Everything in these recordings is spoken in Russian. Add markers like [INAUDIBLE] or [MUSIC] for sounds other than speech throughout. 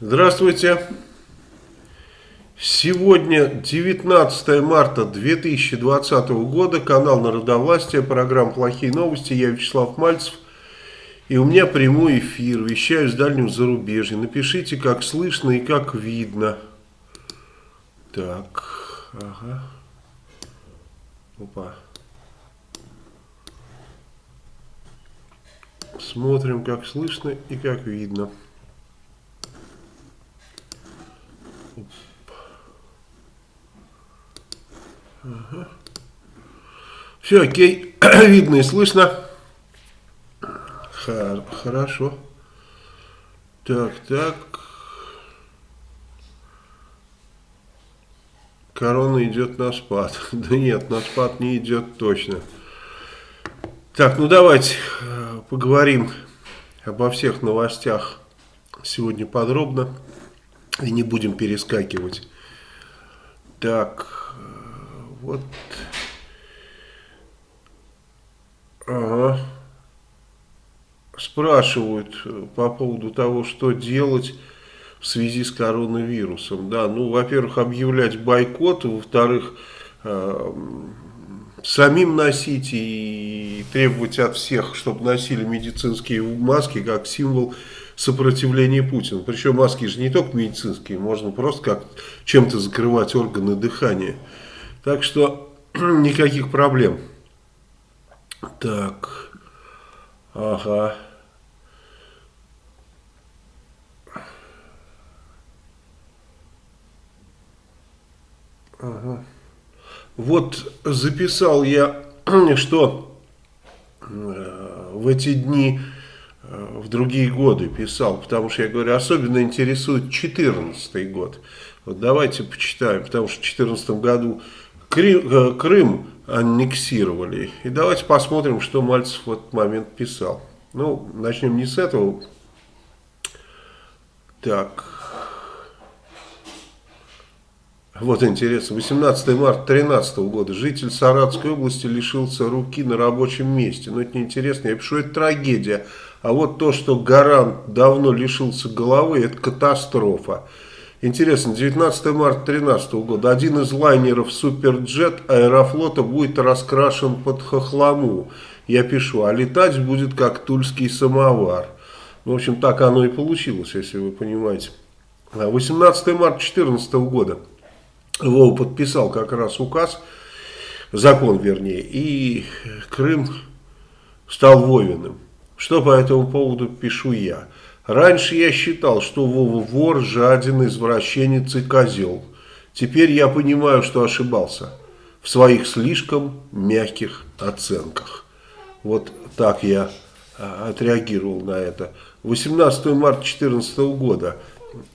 Здравствуйте. Сегодня 19 марта 2020 года, канал Народовластия, программа «Плохие новости», я Вячеслав Мальцев. И у меня прямой эфир, вещаю с дальнего зарубежья. Напишите, как слышно и как видно. Так, ага. Опа. Смотрим, как слышно и как видно. Все, окей, [CLEARS THROAT] видно и слышно. Хор хорошо. Так, так. Корона идет на спад. [LAUGHS] Да нет, на спад не идет точно. Так, ну давайте э, поговорим обо всех новостях сегодня подробно. И не будем перескакивать. Так, вот. Ага. Спрашивают по поводу того, что делать в связи с коронавирусом. Да, ну, во-первых, объявлять бойкот, во-вторых, э, самим носить и требовать от всех, чтобы носили медицинские маски как символ сопротивления Путина. Причем маски же не только медицинские, можно просто как чем-то закрывать органы дыхания. Так что [CLEARS THROAT] никаких проблем. Так, ага. Ага. Вот записал я, [CLEARS THROAT] что э, в эти дни Э, в другие годы писал, потому что я говорю, особенно интересует 14 год. Вот давайте почитаем, потому что в 14 году Крым, э, Крым аннексировали. И давайте посмотрим, что Мальцев в этот момент писал. Ну, начнем не с этого. Так. Вот интересно. 18 марта 2013 года. Житель Саратской области лишился руки на рабочем месте. Но это неинтересно. Я пишу, это трагедия. А вот то, что Гарант давно лишился головы, это катастрофа. Интересно, 19 марта 2013 года один из лайнеров Суперджет Аэрофлота будет раскрашен под хохлому. Я пишу, а летать будет как тульский самовар. Ну, в общем, так оно и получилось, если вы понимаете. 18 марта 2014 года Вова подписал как раз указ, закон вернее, и Крым стал Вовиным. Что по этому поводу пишу я? Раньше я считал, что Вова вор, жаден, извращенец и козел. Теперь я понимаю, что ошибался в своих слишком мягких оценках. Вот так я а, отреагировал на это. 18 марта 2014 года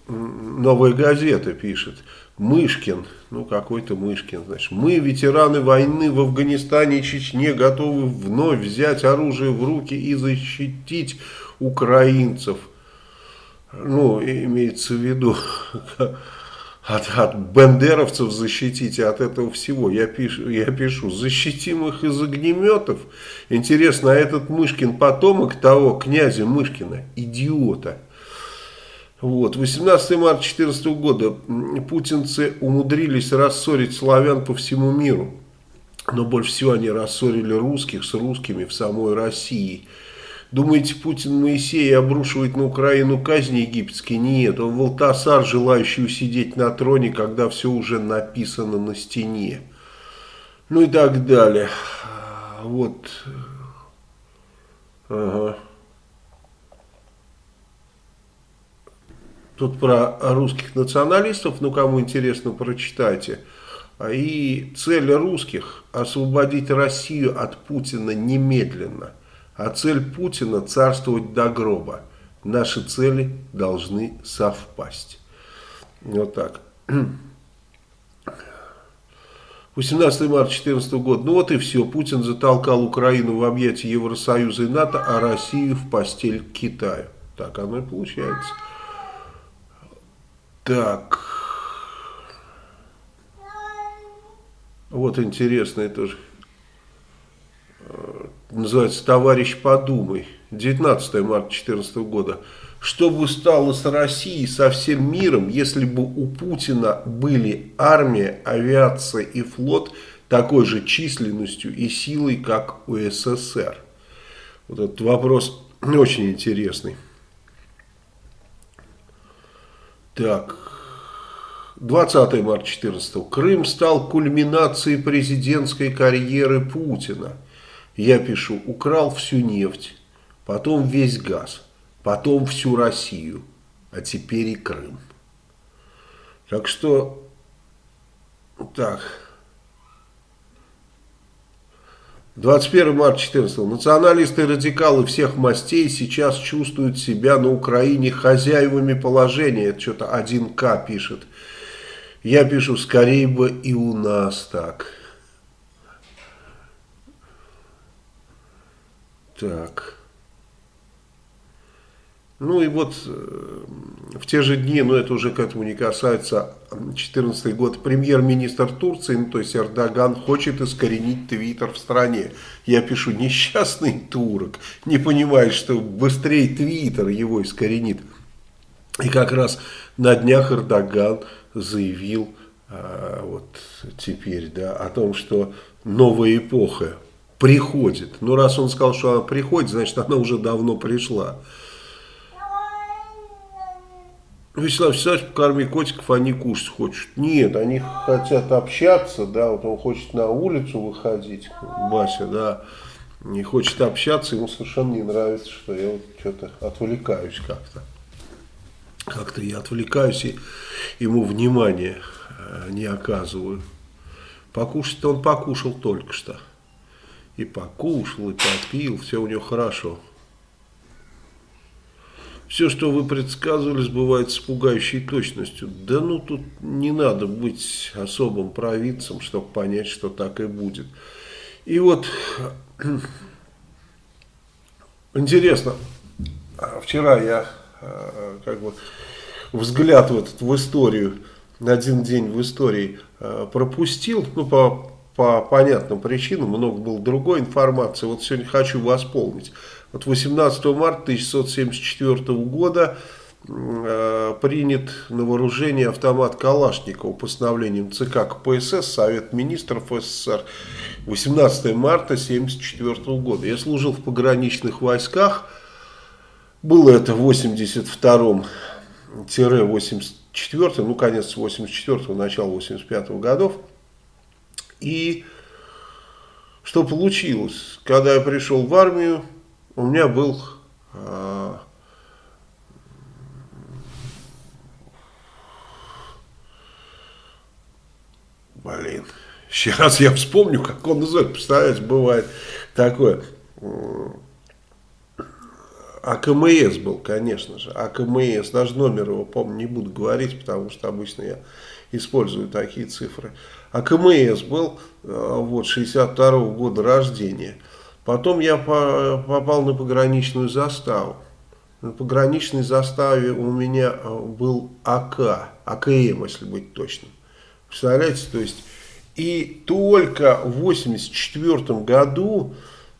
новая газета пишет. Мышкин, ну какой-то Мышкин, значит, мы, ветераны войны в Афганистане и Чечне, готовы вновь взять оружие в руки и защитить украинцев. Ну, имеется в виду, [LAUGHS] от, от бендеровцев защитите, от этого всего. Я пишу, я пишу, защитим их из огнеметов. Интересно, а этот Мышкин потомок того князя Мышкина, идиота, вот. 18 марта 2014 года путинцы умудрились рассорить славян по всему миру. Но больше всего они рассорили русских с русскими в самой России. Думаете, Путин Моисей обрушивает на Украину казни египетские? Нет, он Волтасар, желающий усидеть на троне, когда все уже написано на стене. Ну и так далее. Вот. Ага. Тут про русских националистов, ну кому интересно, прочитайте. И цель русских – освободить Россию от Путина немедленно. А цель Путина – царствовать до гроба. Наши цели должны совпасть. Вот так. 18 марта 2014 года. Ну вот и все. Путин затолкал Украину в объятия Евросоюза и НАТО, а Россию в постель Китаю. Так оно и получается. Так. Вот интересное тоже. Называется «Товарищ, подумай». 19 марта 2014 года. что бы стало с Россией, со всем миром, если бы у Путина были армия, авиация и флот такой же численностью и силой, как у СССР? Вот этот вопрос очень интересный. Так, 20 марта 14 Крым стал кульминацией президентской карьеры Путина. Я пишу, украл всю нефть, потом весь газ потом всю Россию, а теперь и Крым. Так что, так, 21 марта 14 националисты и радикалы всех мастей сейчас чувствуют себя на Украине хозяевами положения. Это что-то 1К пишет. Я пишу, скорее бы и у нас так. Так. Ну и вот э, в те же дни, но это уже к этому не касается, 2014 год, премьер-министр Турции, ну, то есть Эрдоган, хочет искоренить Твиттер в стране. Я пишу, несчастный турок, не понимает, что быстрее Твиттер его искоренит. И как раз на днях Эрдоган заявил а, вот теперь, да, о том, что новая эпоха приходит. Ну, раз он сказал, что она приходит, значит, она уже давно пришла. Вячеслав Вячеславович, покорми котиков, они кушать хочут. Нет, они хотят общаться, да, вот он хочет на улицу выходить, Бася, да, не хочет общаться, ему совершенно не нравится, что я вот что-то отвлекаюсь как-то. Как-то я отвлекаюсь и ему внимания э, не оказываю. Покушать-то он покушал только что. И покушал, и попил, все у него хорошо. Все, что вы предсказывали, сбывается с пугающей точностью. Да ну тут не надо быть особым провидцем, чтобы понять, что так и будет. И вот, [CLEARS THROAT] интересно, вчера я э, как бы взгляд в, этот, в историю, на один день в истории э, пропустил, ну по, по понятным причинам, много было другой информации, вот сегодня хочу восполнить. Вот 18 марта 1674 года э, принят на вооружение автомат Калашникова постановлением ЦК КПСС, Совет Министров СССР 18 марта 1974 года. Я служил в пограничных войсках, было это в 82-84, ну конец 84-го, начало 85-го годов. И что получилось? Когда я пришел в армию, у меня был э, блин, сейчас я вспомню, как он называется, представляете, бывает такое, АКМС был, конечно же, АКМС, даже номер его, помню, не буду говорить, потому что обычно я использую такие цифры. АКМС был, э, вот, 62 -го года рождения, Потом я попал на пограничную заставу. На пограничной заставе у меня э, был АК, АКМ, если быть точным. Представляете, то есть, и только в 1984 году,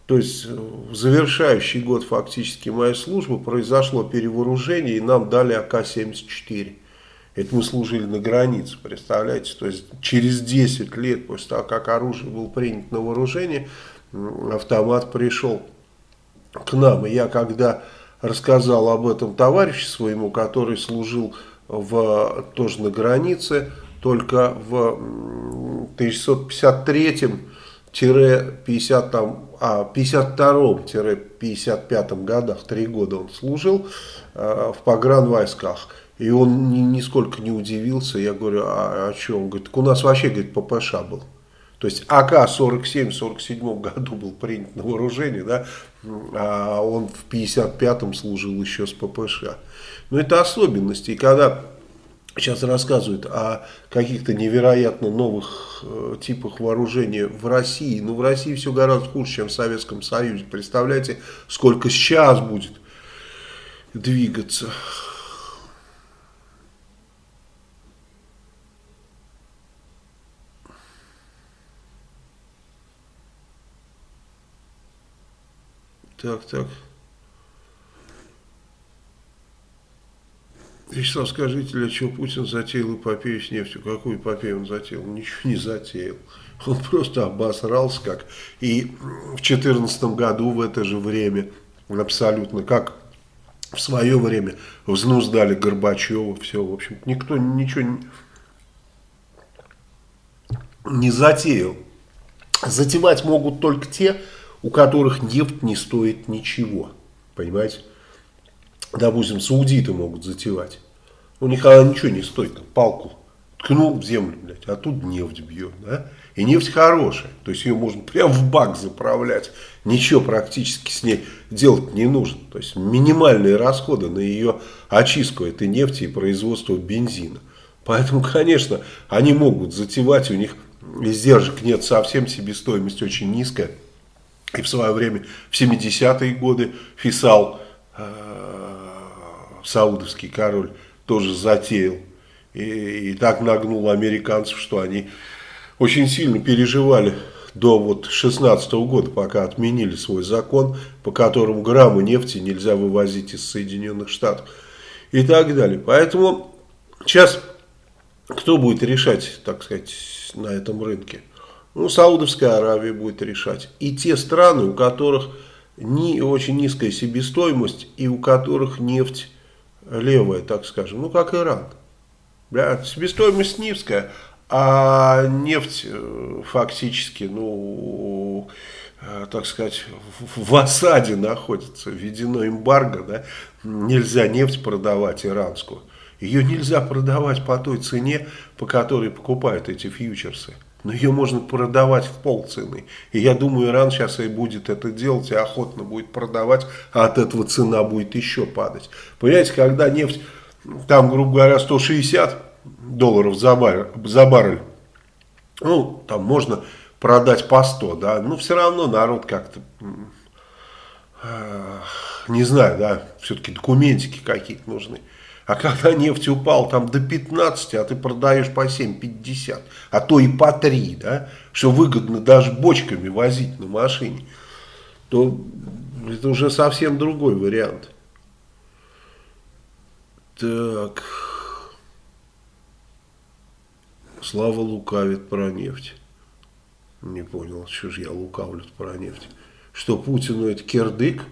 то есть в завершающий год фактически моей службы, произошло перевооружение, и нам дали АК-74. Это мы служили на границе, представляете, то есть через 10 лет после того, как оружие было принято на вооружение, автомат пришел к нам. И я когда рассказал об этом товарищу своему, который служил в, тоже на границе, только в 1953-50 там, а 52-55 годах, три года он служил э, в погранвойсках. И он ни, нисколько не удивился. Я говорю, а о чем? Он говорит, так у нас вообще, говорит, ППШ был. То есть АК-47 в 47 году был принят на вооружение, да, а он в 55-м служил еще с ППШ. Но это особенности. И когда сейчас рассказывают о каких-то невероятно новых э, типах вооружения в России, ну в России все гораздо хуже, чем в Советском Союзе. Представляете, сколько сейчас будет двигаться. Так, так. Вячеслав, скажите, для чего Путин затеял эпопею с нефтью? Какую эпопею он затеял? Ничего не затеял. Он просто обосрался как. И в 2014 году в это же время абсолютно как в свое время взнуздали Горбачева, все, в общем, никто ничего не, не затеял. Затевать могут только те, у которых нефть не стоит ничего, понимаете? допустим, саудиты могут затевать. У них она ничего не стоит, там, палку ткнул в землю, блядь, а тут нефть бьет, да? И нефть хорошая, то есть ее можно прямо в бак заправлять, ничего практически с ней делать не нужно. То есть минимальные расходы на ее очистку этой нефти и производство бензина. Поэтому, конечно, они могут затевать, у них издержек нет совсем, себестоимость очень низкая. И в свое время, в 70-е годы, Фисал э, саудовский король тоже затеял. И, и так нагнул американцев, что они очень сильно переживали до вот 16 -го года, пока отменили свой закон, по которому граммы нефти нельзя вывозить из Соединенных Штатов и так далее. Поэтому сейчас кто будет решать, так сказать, на этом рынке? Ну, Саудовская Аравия будет решать. И те страны, у которых не очень низкая себестоимость и у которых нефть левая, так скажем, ну как Иран. Да, себестоимость низкая, а нефть э, фактически, ну, э, так сказать, в осаде находится, введено эмбарго, да, нельзя нефть продавать иранскую. Ее нельзя продавать по той цене, по которой покупают эти фьючерсы. Но ее можно продавать в полцены. И я думаю, Иран сейчас и будет это делать, и охотно будет продавать, а от этого цена будет еще падать. Понимаете, когда нефть, там, грубо говоря, 160 долларов за баррель, за баррель ну, там можно продать по 100, да, но все равно народ как-то, э, не знаю, да, все-таки документики какие-то нужны. А когда [LAUGHS] нефть упал там до 15, а ты продаешь по 7,50, а то и по 3, да, что выгодно даже бочками возить на машине, то это уже совсем другой вариант. Так. Слава лукавит про нефть. Не понял, что же я лукавлю про нефть. Что Путину это кирдык?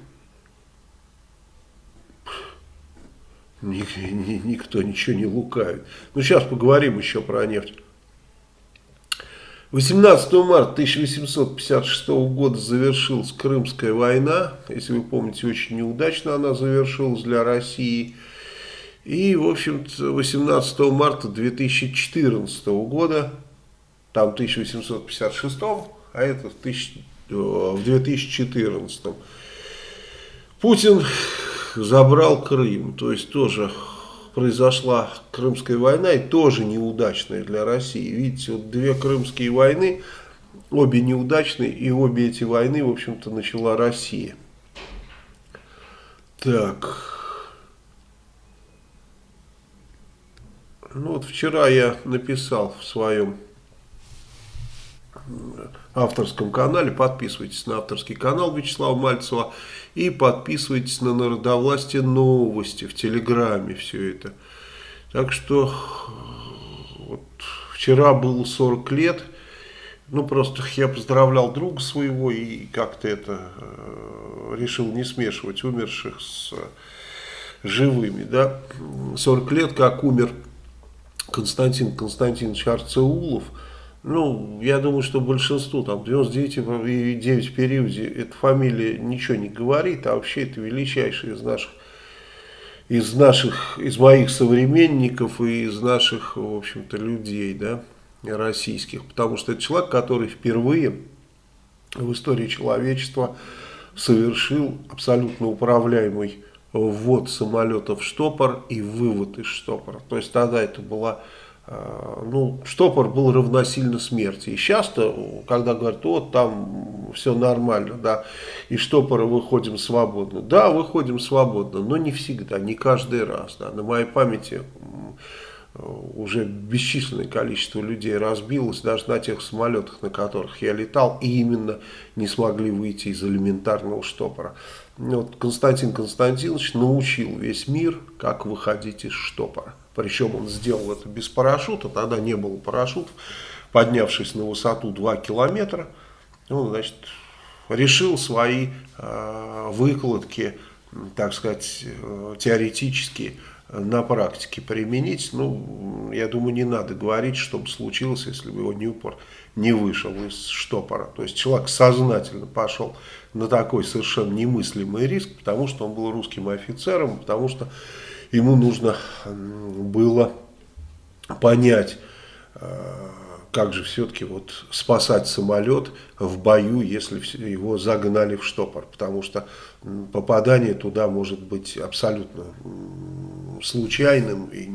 Никто ничего не лукавит. Ну, сейчас поговорим еще про нефть. 18 марта 1856 года завершилась Крымская война. Если вы помните, очень неудачно она завершилась для России. И, в общем-то, 18 марта 2014 года, там 1856, а это в 2014, э, Путин забрал Крым. То есть тоже произошла Крымская война и тоже неудачная для России. Видите, вот две Крымские войны, обе неудачные, и обе эти войны, в общем-то, начала Россия. Так. Ну вот вчера я написал в своем авторском канале. Подписывайтесь на авторский канал Вячеслава Мальцева. И подписывайтесь на Народовластие новости в Телеграме. Все это. Так что вот, вчера было 40 лет. Ну, просто я поздравлял друга своего и как-то это э, решил не смешивать умерших с живыми. Да? 40 лет, как умер Константин Константинович Арцеулов – ну, я думаю, что большинству, там, 99,9 в периоде, эта фамилия ничего не говорит, а вообще это величайший из наших, из наших, из моих современников и из наших, в общем-то, людей, да, российских. Потому что это человек, который впервые в истории человечества совершил абсолютно управляемый ввод самолета в штопор и вывод из штопора. То есть тогда это была ну, штопор был равносильно смерти. И часто, когда говорят, вот там все нормально, да, из штопора выходим свободно. Да, выходим свободно, но не всегда, не каждый раз. Да. На моей памяти уже бесчисленное количество людей разбилось, даже на тех самолетах, на которых я летал, и именно не смогли выйти из элементарного штопора. Вот Константин Константинович научил весь мир, как выходить из штопора. Причем он сделал это без парашюта, тогда не было парашютов. Поднявшись на высоту 2 километра, он, значит, решил свои э, выкладки, так сказать, э, теоретические на практике применить, ну, я думаю, не надо говорить, что бы случилось, если бы его Ньюпорт не вышел из штопора. То есть человек сознательно пошел на такой совершенно немыслимый риск, потому что он был русским офицером, потому что ему нужно было понять, э, как же все-таки вот спасать самолет в бою, если его загнали в штопор, потому что попадание туда может быть абсолютно случайным, и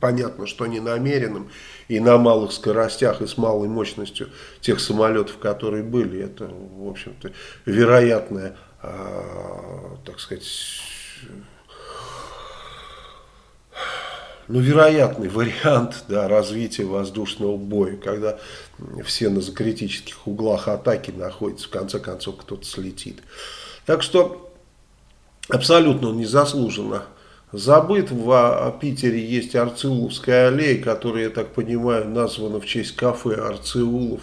понятно, что не намеренным, и на малых скоростях, и с малой мощностью тех самолетов, которые были, это, в общем-то, вероятная, э, так сказать, ну, вероятный вариант [LAUGHS] да, развития воздушного боя, когда все на закритических углах атаки находятся, в конце концов кто-то слетит. Так что абсолютно незаслуженно забыт. В Питере есть Арциуловская аллея, которая, я так понимаю, названа в честь кафе Арциулов,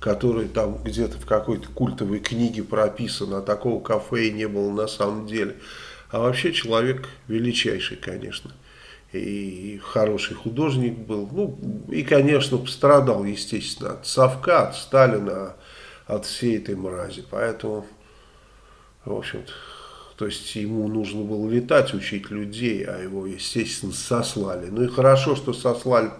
который там где-то в какой-то культовой книге прописан, а такого кафе и не было на самом деле. А вообще человек величайший, конечно и хороший художник был. Ну, и, конечно, пострадал, естественно, от Совка, от Сталина, от всей этой мрази. Поэтому, в общем-то, то есть ему нужно было летать, учить людей, а его, естественно, сослали. Ну и хорошо, что сослали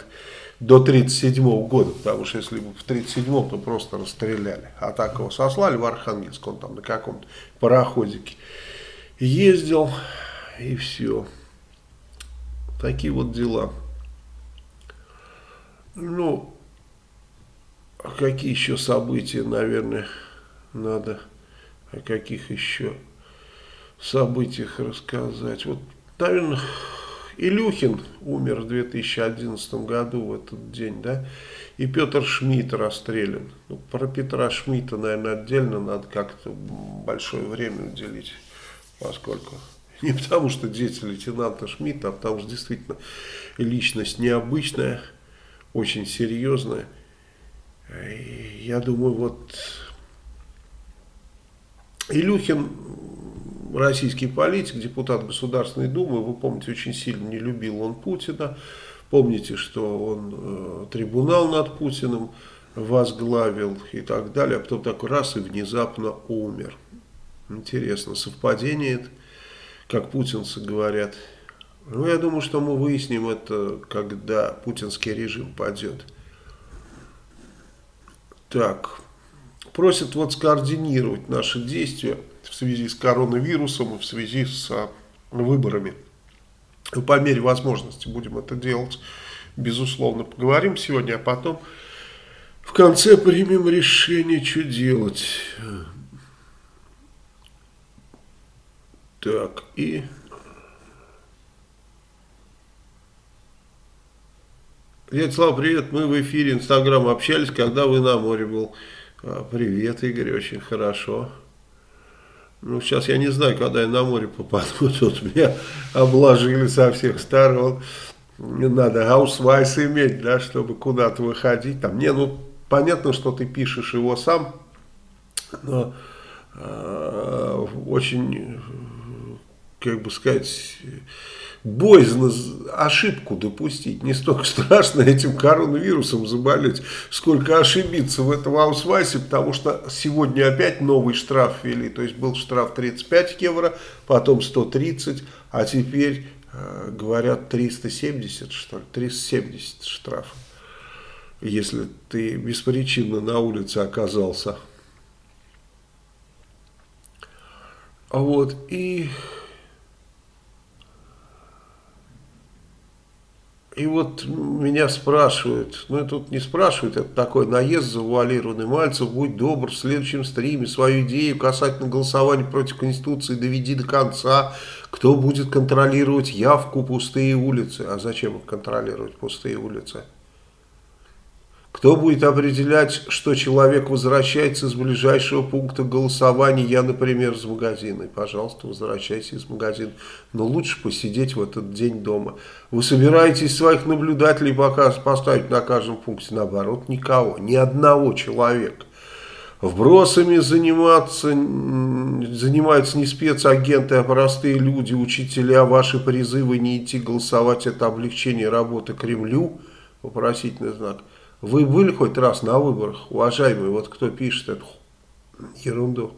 до 1937 года, потому что если бы в 1937 то просто расстреляли. А так его сослали в Архангельск, он там на каком-то пароходике ездил, и все. Такие вот дела. Ну, а какие еще события, наверное, надо, о каких еще событиях рассказать. Вот, наверное, Илюхин умер в 2011 году в этот день, да, и Петр Шмидт расстрелян. Ну, про Петра Шмидта, наверное, отдельно надо как-то большое время уделить, поскольку [LAUGHS] Не потому, что дети лейтенанта Шмидта, а потому что действительно личность необычная, очень серьезная. И я думаю, вот Илюхин, российский политик, депутат Государственной Думы, вы помните, очень сильно не любил он Путина. Помните, что он э, трибунал над Путиным возглавил и так далее, а потом такой раз и внезапно умер. Интересно, совпадение это? Как путинцы говорят. Ну, я думаю, что мы выясним это, когда путинский режим падет. Так, просят вот скоординировать наши действия в связи с коронавирусом и в связи с а, выборами. И по мере возможности будем это делать. Безусловно, поговорим сегодня, а потом в конце примем решение, что делать. Так, и... Дядя Слава, привет, мы в эфире Инстаграм общались, когда вы на море был. А, привет, Игорь, очень хорошо. Ну, сейчас я не знаю, когда я на море попаду, [LAUGHS] тут меня обложили со всех сторон. Надо аусвайс иметь, да, чтобы куда-то выходить. Там, не, ну, понятно, что ты пишешь его сам, но э, очень как бы сказать, боязно ошибку допустить. Не столько страшно этим коронавирусом заболеть, сколько ошибиться в этом аусвайсе, потому что сегодня опять новый штраф ввели. То есть был штраф 35 евро, потом 130, а теперь, э, говорят, 370, что ли, 370 штраф. Если ты беспричинно на улице оказался. Вот, и и вот меня спрашивают, ну это тут не спрашивают, это такой наезд завуалированный. Мальцев, будь добр, в следующем стриме свою идею касательно голосования против Конституции доведи до конца. Кто будет контролировать явку пустые улицы? А зачем их контролировать пустые улицы? Кто будет определять, что человек возвращается из ближайшего пункта голосования? Я, например, из магазина. Пожалуйста, возвращайся из магазина. Но лучше посидеть в этот день дома. Вы собираетесь своих наблюдателей пока поставить на каждом пункте? Наоборот, никого. Ни одного человека. Вбросами заниматься, занимаются не спецагенты, а простые люди, учителя. Ваши призывы не идти голосовать – это облегчение работы Кремлю. Вопросительный знак. Вы были хоть раз на выборах, уважаемые, вот кто пишет эту ерунду?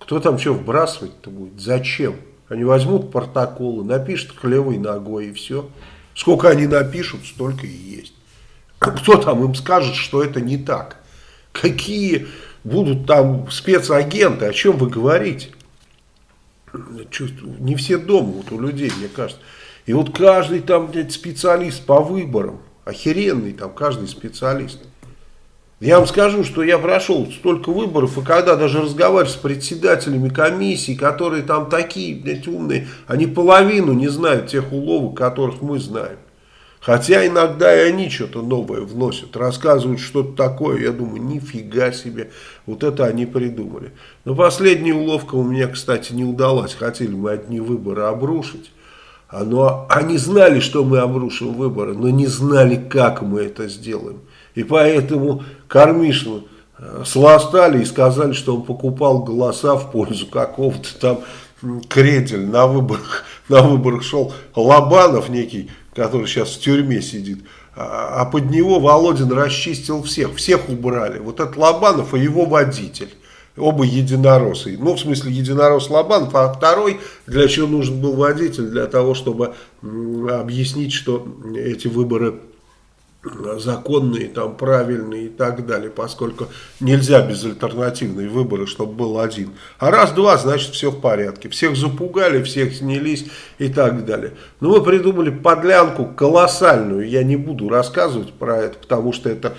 Кто там что вбрасывать-то будет? Зачем? Они возьмут протоколы, напишут хлевой ногой и все. Сколько они напишут, столько и есть. Кто там им скажет, что это не так? Какие будут там спецагенты, о чем вы говорите? Не все дома вот у людей, мне кажется. И вот каждый там специалист по выборам, охеренный там каждый специалист. Я вам скажу, что я прошел столько выборов, и когда даже разговариваю с председателями комиссий, которые там такие, блядь, умные, они половину не знают тех уловок, которых мы знаем. Хотя иногда и они что-то новое вносят, рассказывают что-то такое, я думаю, нифига себе, вот это они придумали. Но последняя уловка у меня, кстати, не удалась, хотели мы одни выборы обрушить. Но они знали, что мы обрушим выборы, но не знали, как мы это сделаем. И поэтому Кормишину э, сластали и сказали, что он покупал голоса в пользу какого-то там Кредель. На выборах, [LAUGHS] на выборах шел Лобанов некий, который сейчас в тюрьме сидит. А, а под него Володин расчистил всех. Всех убрали. Вот этот Лобанов и его водитель оба единороссы. Ну, в смысле, единорос Лобанов, а второй, для чего нужен был водитель? Для того, чтобы объяснить, что эти выборы законные, там правильные и так далее, поскольку нельзя без альтернативной выборы, чтобы был один. А раз-два, значит все в порядке. Всех запугали, всех снялись и так далее. Но мы придумали подлянку колоссальную, я не буду рассказывать про это, потому что это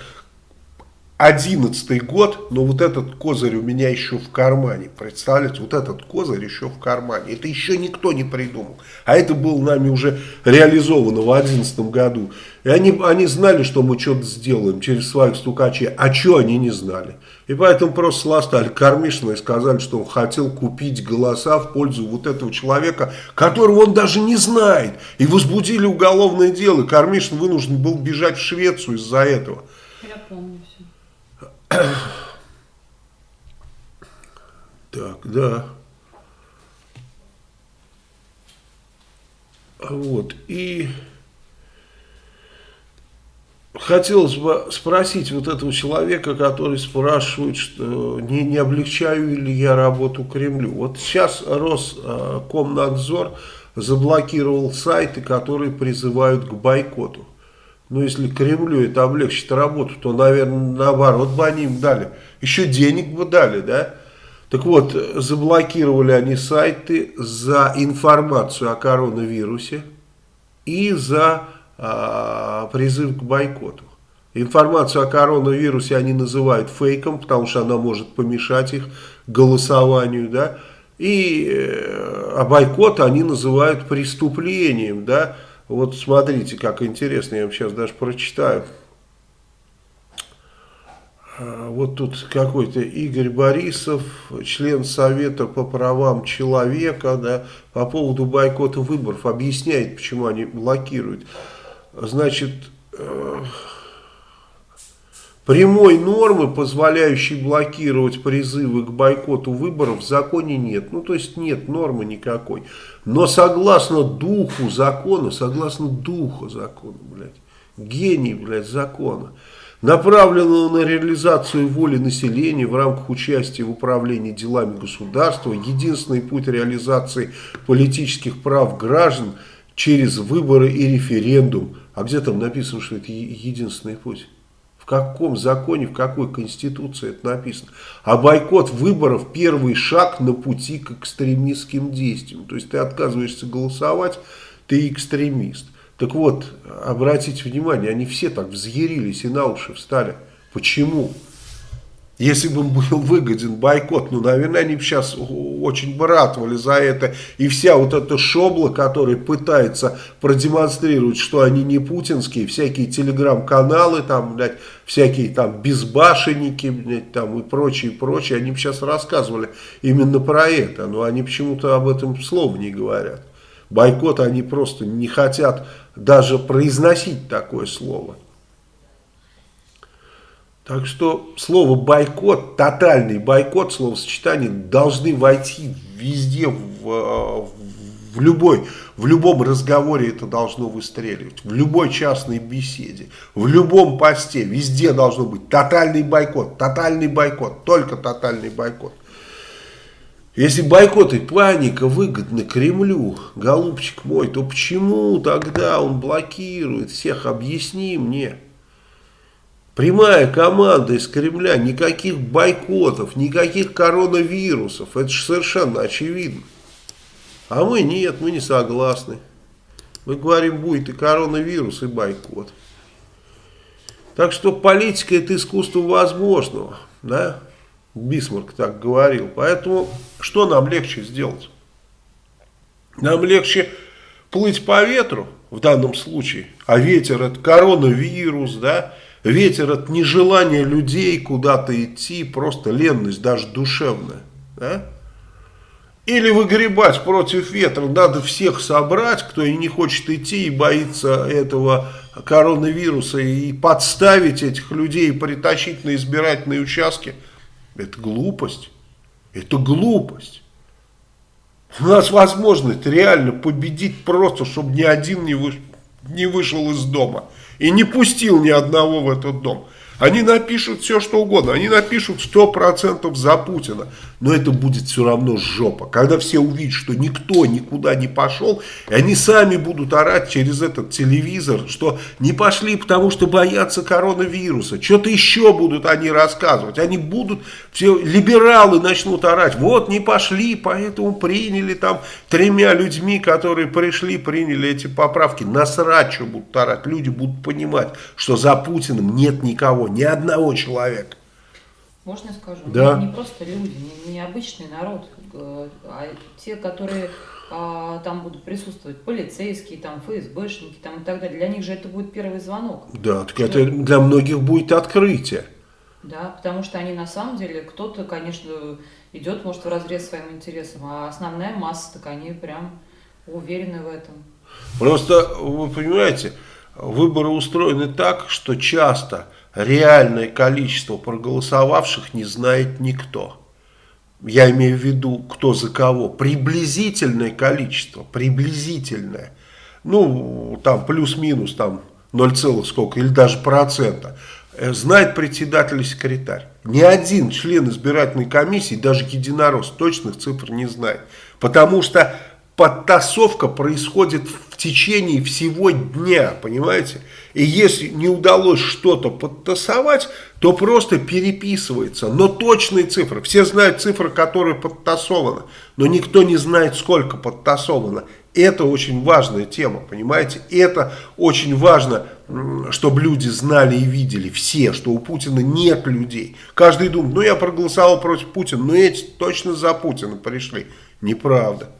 одиннадцатый год, но вот этот козырь у меня еще в кармане. Представляете, вот этот козырь еще в кармане. Это еще никто не придумал. А это было нами уже реализовано в одиннадцатом году. И они, они знали, что мы что-то сделаем через своих стукачей. А что они не знали? И поэтому просто сластали Кормишина и сказали, что он хотел купить голоса в пользу вот этого человека, которого он даже не знает. И возбудили уголовное дело. И вынужден был бежать в Швецию из-за этого. Я помню. Так, да. Вот, и хотелось бы спросить вот этого человека, который спрашивает, что не, не облегчаю ли я работу Кремлю. Вот сейчас Роскомнадзор заблокировал сайты, которые призывают к бойкоту. Ну, если Кремлю это облегчит работу, то, наверное, наоборот бы они им дали. Еще денег бы дали, да? Так вот, заблокировали они сайты за информацию о коронавирусе и за а, призыв к бойкоту. Информацию о коронавирусе они называют фейком, потому что она может помешать их голосованию, да. И э, а бойкот они называют преступлением, да. Вот смотрите, как интересно, я вам сейчас даже прочитаю. А, вот тут какой-то Игорь Борисов, член Совета по правам человека, да, по поводу бойкота выборов, объясняет, почему они блокируют. Значит, э, Прямой нормы, позволяющей блокировать призывы к бойкоту выборов, в законе нет. Ну, то есть нет нормы никакой. Но согласно духу закона, согласно духу закона, блядь, гений, блядь, закона, направленного на реализацию воли населения в рамках участия в управлении делами государства, единственный путь реализации политических прав граждан через выборы и референдум. А где там написано, что это единственный путь? В каком законе, в какой конституции это написано? А бойкот выборов – первый шаг на пути к экстремистским действиям. То есть ты отказываешься голосовать, ты экстремист. Так вот, обратите внимание, они все так взъярились и на уши встали. Почему? Если бы был выгоден бойкот, ну, наверное, они бы сейчас очень бы ратовали за это. И вся вот эта шобла, которая пытается продемонстрировать, что они не путинские, всякие телеграм-каналы, там, блядь, всякие там безбашенники, блядь, там и прочее, прочее, они бы сейчас рассказывали именно про это. Но они почему-то об этом слова не говорят. Бойкот они просто не хотят даже произносить такое слово. Так что слово бойкот, тотальный бойкот, словосочетание должны войти везде, в, в, любой, в любом разговоре это должно выстреливать, в любой частной беседе, в любом посте, везде должно быть тотальный бойкот, тотальный бойкот, только тотальный бойкот. Если бойкот и паника выгодны Кремлю, голубчик мой, то почему тогда он блокирует всех? Объясни мне. Прямая команда из Кремля, никаких бойкотов, никаких коронавирусов. Это же совершенно очевидно. А мы нет, мы не согласны. Мы говорим, будет и коронавирус, и бойкот. Так что политика это искусство возможного. Да? Бисмарк так говорил. Поэтому что нам легче сделать? Нам легче плыть по ветру в данном случае. А ветер это коронавирус, да? Ветер от нежелания людей куда-то идти, просто ленность, даже душевная. Да? Или выгребать против ветра, надо всех собрать, кто и не хочет идти и боится этого коронавируса, и подставить этих людей, и притащить на избирательные участки. Это глупость. Это глупость. У нас возможность реально победить просто, чтобы ни один не, выш... не вышел из дома и не пустил ни одного в этот дом. Они напишут все, что угодно. Они напишут 100% за Путина. Но это будет все равно жопа. Когда все увидят, что никто никуда не пошел, и они сами будут орать через этот телевизор, что не пошли, потому что боятся коронавируса. Что-то еще будут они рассказывать. Они будут, все либералы начнут орать. Вот не пошли, поэтому приняли там тремя людьми, которые пришли, приняли эти поправки. Насрать, что будут орать. Люди будут понимать, что за Путиным нет никого, ни одного человека. Можно я скажу? Да. Не, не просто люди, не, не обычный народ, а те, которые а, там будут присутствовать, полицейские, там, ФСБшники там, и так далее. Для них же это будет первый звонок. Да, так это для многих будет открытие. Да, потому что они на самом деле, кто-то, конечно, идет, может, в разрез своим интересам, а основная масса, так они прям уверены в этом. Просто, вы понимаете, выборы устроены так, что часто реальное количество проголосовавших не знает никто. Я имею в виду, кто за кого. Приблизительное количество, приблизительное. Ну, там плюс-минус, там 0, сколько, или даже процента. Э, знает председатель и секретарь. Ни один член избирательной комиссии, даже единорос, точных цифр не знает. Потому что подтасовка происходит в течение всего дня, понимаете? И если не удалось что-то подтасовать, то просто переписывается. Но точные цифры, все знают цифры, которые подтасованы, но никто не знает, сколько подтасовано. Это очень важная тема, понимаете? Это очень важно, чтобы люди знали и видели, все, что у Путина нет людей. Каждый думает, ну я проголосовал против Путина, но эти точно за Путина пришли. Неправда.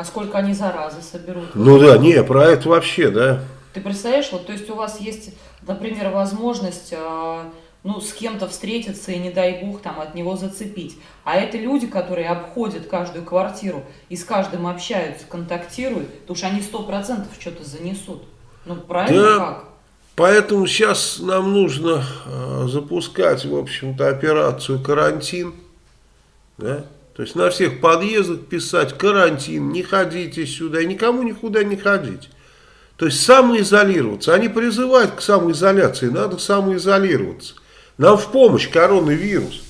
А сколько они заразы соберут? Ну да, не, про это вообще, да. Ты представляешь, вот, то есть у вас есть, например, возможность, э, ну, с кем-то встретиться и, не дай бог, там, от него зацепить. А это люди, которые обходят каждую квартиру и с каждым общаются, контактируют, то уж они сто процентов что-то занесут. Ну, правильно да. как? Поэтому сейчас нам нужно э, запускать, в общем-то, операцию карантин, да, то есть на всех подъездах писать карантин, не ходите сюда, никому никуда не ходите. То есть самоизолироваться. Они призывают к самоизоляции, надо самоизолироваться. Нам в помощь коронавирус.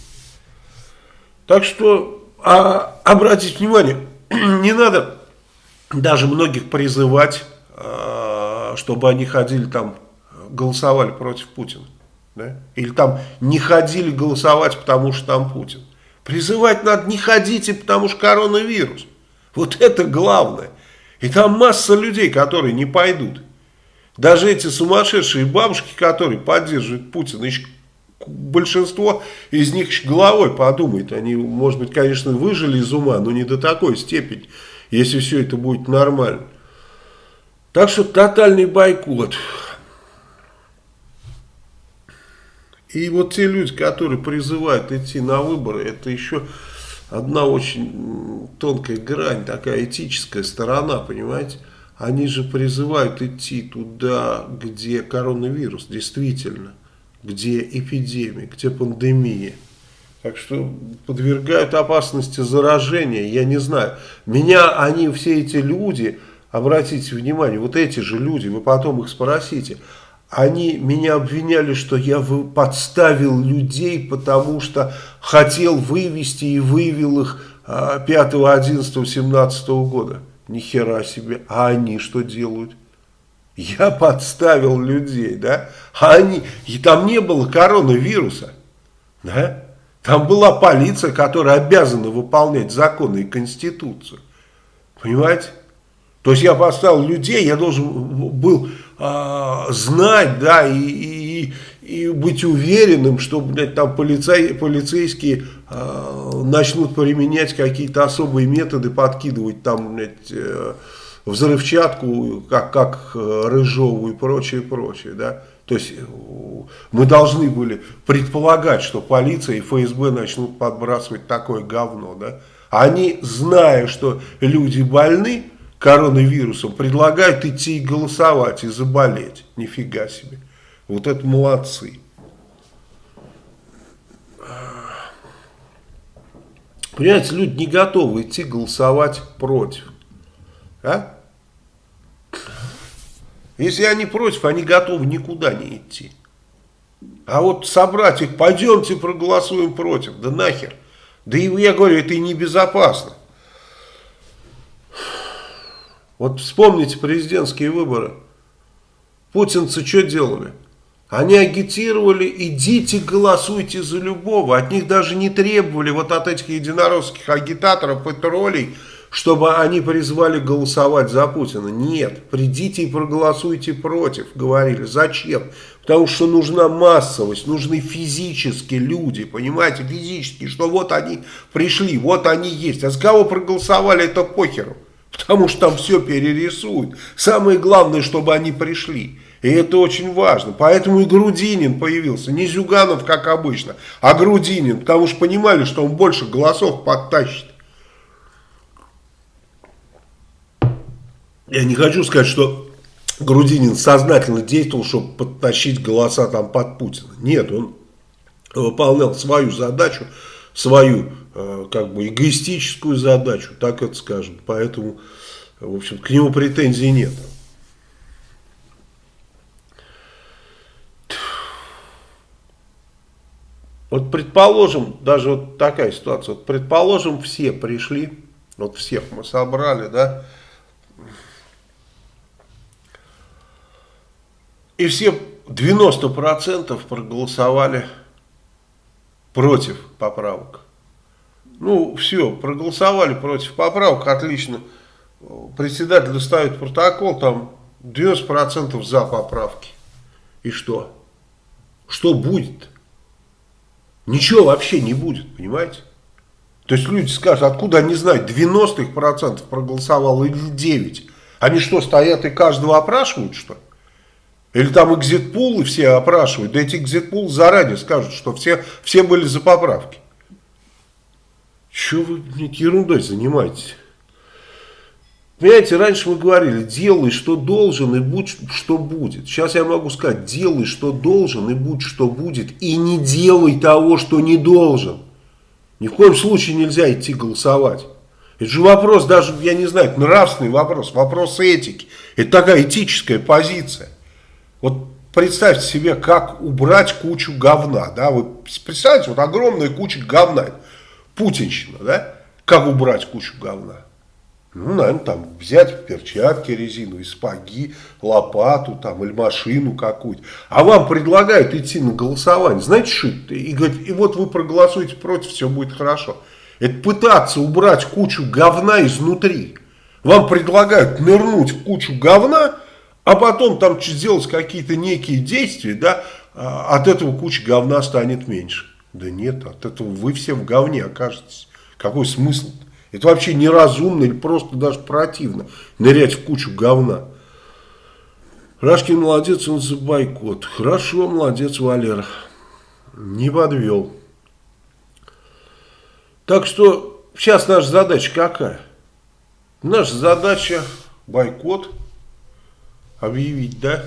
Так что а, обратите внимание, [CLEARS THROAT] не надо даже многих призывать, а, чтобы они ходили там, голосовали против Путина. Да? Или там не ходили голосовать, потому что там Путин. Призывать надо не ходите, потому что коронавирус. Вот это главное. И там масса людей, которые не пойдут. Даже эти сумасшедшие бабушки, которые поддерживают Путина, еще большинство из них головой подумает. Они, может быть, конечно, выжили из ума, но не до такой степени, если все это будет нормально. Так что тотальный бойкот. И вот те люди, которые призывают идти на выборы, это еще одна очень тонкая грань, такая этическая сторона, понимаете? Они же призывают идти туда, где коронавирус, действительно, где эпидемия, где пандемия. Так что подвергают опасности заражения, я не знаю. Меня они, все эти люди, обратите внимание, вот эти же люди, вы потом их спросите, они меня обвиняли, что я подставил людей, потому что хотел вывести и вывел их 5, 11, 17 года. Ни хера себе. А они что делают? Я подставил людей, да? А они... И там не было коронавируса, да? Там была полиция, которая обязана выполнять законы и конституцию. Понимаете? То есть я поставил людей, я должен был э, знать, да, и, и, и быть уверенным, что, блядь, там полицей, полицейские э, начнут применять какие-то особые методы, подкидывать там, блядь, э, взрывчатку, как, как э, Рыжову и прочее, прочее, да. То есть э, мы должны были предполагать, что полиция и ФСБ начнут подбрасывать такое говно, да. Они, зная, что люди больны, коронавирусом, предлагают идти и голосовать и заболеть. Нифига себе. Вот это молодцы. Понимаете, люди не готовы идти голосовать против. А? Если они против, они готовы никуда не идти. А вот собрать их, пойдемте проголосуем против, да нахер. Да и я говорю, это и небезопасно. Вот вспомните президентские выборы. Путинцы что делали? Они агитировали, идите голосуйте за любого. От них даже не требовали, вот от этих единоросских агитаторов и троллей, чтобы они призвали голосовать за Путина. Нет, придите и проголосуйте против, говорили. Зачем? Потому что нужна массовость, нужны физические люди, понимаете, физически, что вот они пришли, вот они есть. А за кого проголосовали, это похеру. Потому что там все перерисуют. Самое главное, чтобы они пришли. И это очень важно. Поэтому и Грудинин появился. Не Зюганов, как обычно, а Грудинин. Потому что понимали, что он больше голосов подтащит. Я не хочу сказать, что Грудинин сознательно действовал, чтобы подтащить голоса там под Путина. Нет, он выполнял свою задачу, свою Э, как бы эгоистическую задачу, так это скажем. Поэтому, в общем, к нему претензий нет. Вот предположим, даже вот такая ситуация, вот предположим, все пришли, вот всех мы собрали, да, и все 90% проголосовали против поправок. Ну, все, проголосовали против поправок, отлично. Председатель ставит протокол, там 90% за поправки. И что? Что будет? Ничего вообще не будет, понимаете? То есть люди скажут, откуда они знают, 90% проголосовало или 9%? Они что, стоят и каждого опрашивают, что ли? Или там экзитпулы все опрашивают? Да эти экзитпулы заранее скажут, что все, все были за поправки. Чего вы ерундой занимаетесь? Понимаете, раньше мы говорили, делай, что должен, и будь, что будет. Сейчас я могу сказать, делай, что должен, и будь, что будет. И не делай того, что не должен. Ни в коем случае нельзя идти голосовать. Это же вопрос даже, я не знаю, нравственный вопрос, вопрос этики. Это такая этическая позиция. Вот представьте себе, как убрать кучу говна. Да? Вы представьте, вот огромная куча говна путинщина, да? Как убрать кучу говна? Ну, наверное, там взять перчатки резиновые, спаги, лопату там или машину какую-то. А вам предлагают идти на голосование. Знаете, что? И говорят, и вот вы проголосуете против, все будет хорошо. Это пытаться убрать кучу говна изнутри. Вам предлагают нырнуть в кучу говна, А потом там сделать какие-то некие действия, да, а, от этого куча говна станет меньше. Да нет, от этого вы все в говне окажетесь. Какой смысл? -то? Это вообще неразумно или просто даже противно нырять в кучу говна. Рашкин молодец, он за бойкот. Хорошо, молодец, Валера. Не подвел. Так что сейчас наша задача какая? Наша задача бойкот объявить, да,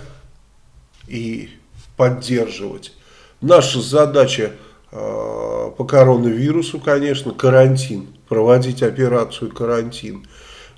и поддерживать. Наша задача э, по коронавирусу, конечно, карантин проводить операцию карантин.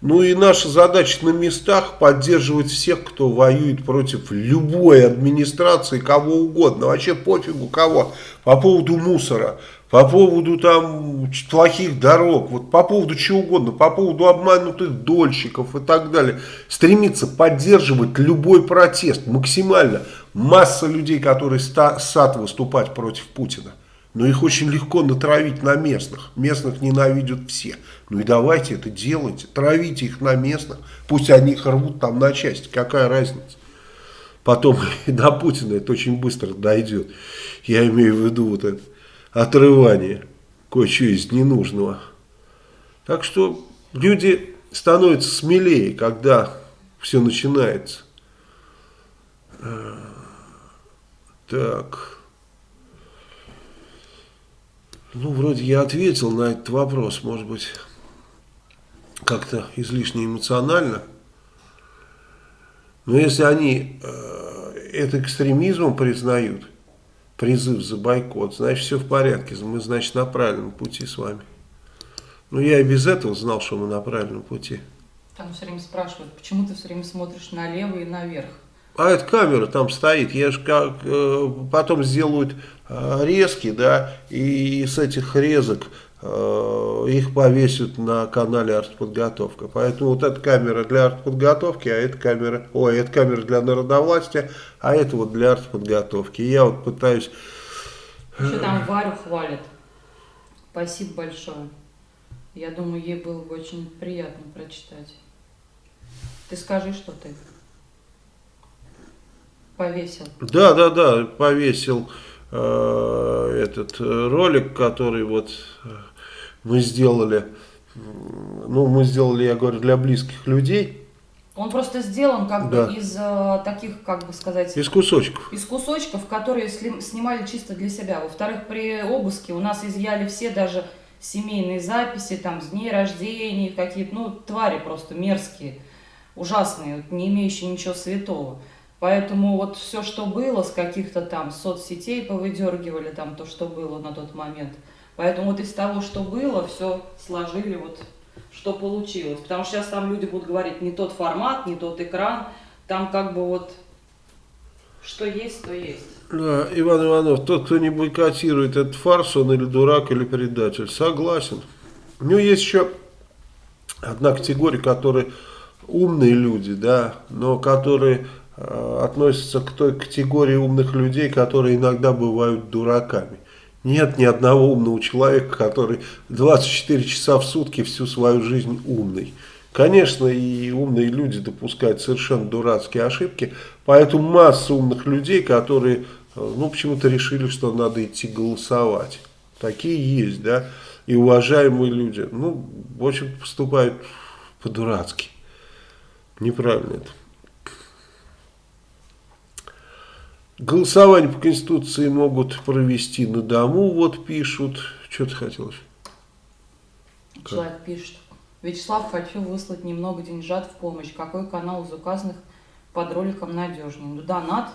Ну и наша задача на местах поддерживать всех, кто воюет против любой администрации, кого угодно, вообще пофигу кого, по поводу мусора, по поводу там плохих дорог, вот по поводу чего угодно, по поводу обманутых дольщиков и так далее. Стремиться поддерживать любой протест максимально. Масса людей, которые сад выступать против Путина. Но их очень легко натравить на местных. Местных ненавидят все. Ну и давайте это делайте. Травите их на местных. Пусть они их рвут там на части. Какая разница? Потом и [LAUGHS] до Путина это очень быстро дойдет. Я имею в виду вот это отрывание кое-чего из ненужного. Так что люди становятся смелее, когда все начинается. Так... Ну, вроде я ответил на этот вопрос, может быть, как-то излишне эмоционально. Но если они э, это экстремизмом признают, призыв за бойкот, значит, все в порядке, мы, значит, на правильном пути с вами. Ну, я и без этого знал, что мы на правильном пути. Там все время спрашивают, почему ты все время смотришь налево и наверх? А эта камера там стоит, я же как э, потом сделают резки, да, и с этих резок э, их повесят на канале артподготовка. Поэтому вот эта камера для артподготовки, а эта камера, ой, эта камера для народовластия, а это вот для артподготовки. Я вот пытаюсь... Еще там Варю хвалят. Спасибо большое. Я думаю, ей было бы очень приятно прочитать. Ты скажи, что ты повесил. Да, да, да, повесил э, этот ролик, который вот э, мы сделали. Ну, мы сделали, я говорю, для близких людей. Он просто сделан как да. бы из э, таких, как бы сказать... Из кусочков. Из кусочков, которые снимали чисто для себя. Во-вторых, при обыске у нас изъяли все даже семейные записи, там, с дней рождения, какие-то, ну, твари просто мерзкие, ужасные, не имеющие ничего святого. Поэтому вот все, что было с каких-то там соцсетей, повыдергивали там то, что было на тот момент. Поэтому вот из того, что было, все сложили вот, что получилось. Потому что сейчас там люди будут говорить, не тот формат, не тот экран. Там как бы вот, что есть, то есть. Да, Иван Иванов, тот, кто не бойкотирует этот фарс, он или дурак, или предатель. Согласен. Ну, есть еще одна категория, которые умные люди, да, но которые относится к той категории умных людей, которые иногда бывают дураками. Нет ни одного умного человека, который 24 часа в сутки всю свою жизнь умный. Конечно, и умные люди допускают совершенно дурацкие ошибки, поэтому масса умных людей, которые э, ну, почему-то решили, что надо идти голосовать. Такие есть, да, и уважаемые люди, ну, в общем, поступают по-дурацки. Неправильно это. Голосование по Конституции могут провести на дому, вот пишут. Что ты хотелось? Человек как? пишет. Вячеслав, хочу выслать немного деньжат в помощь. Какой канал из указанных под роликом надежнее? Ну, донат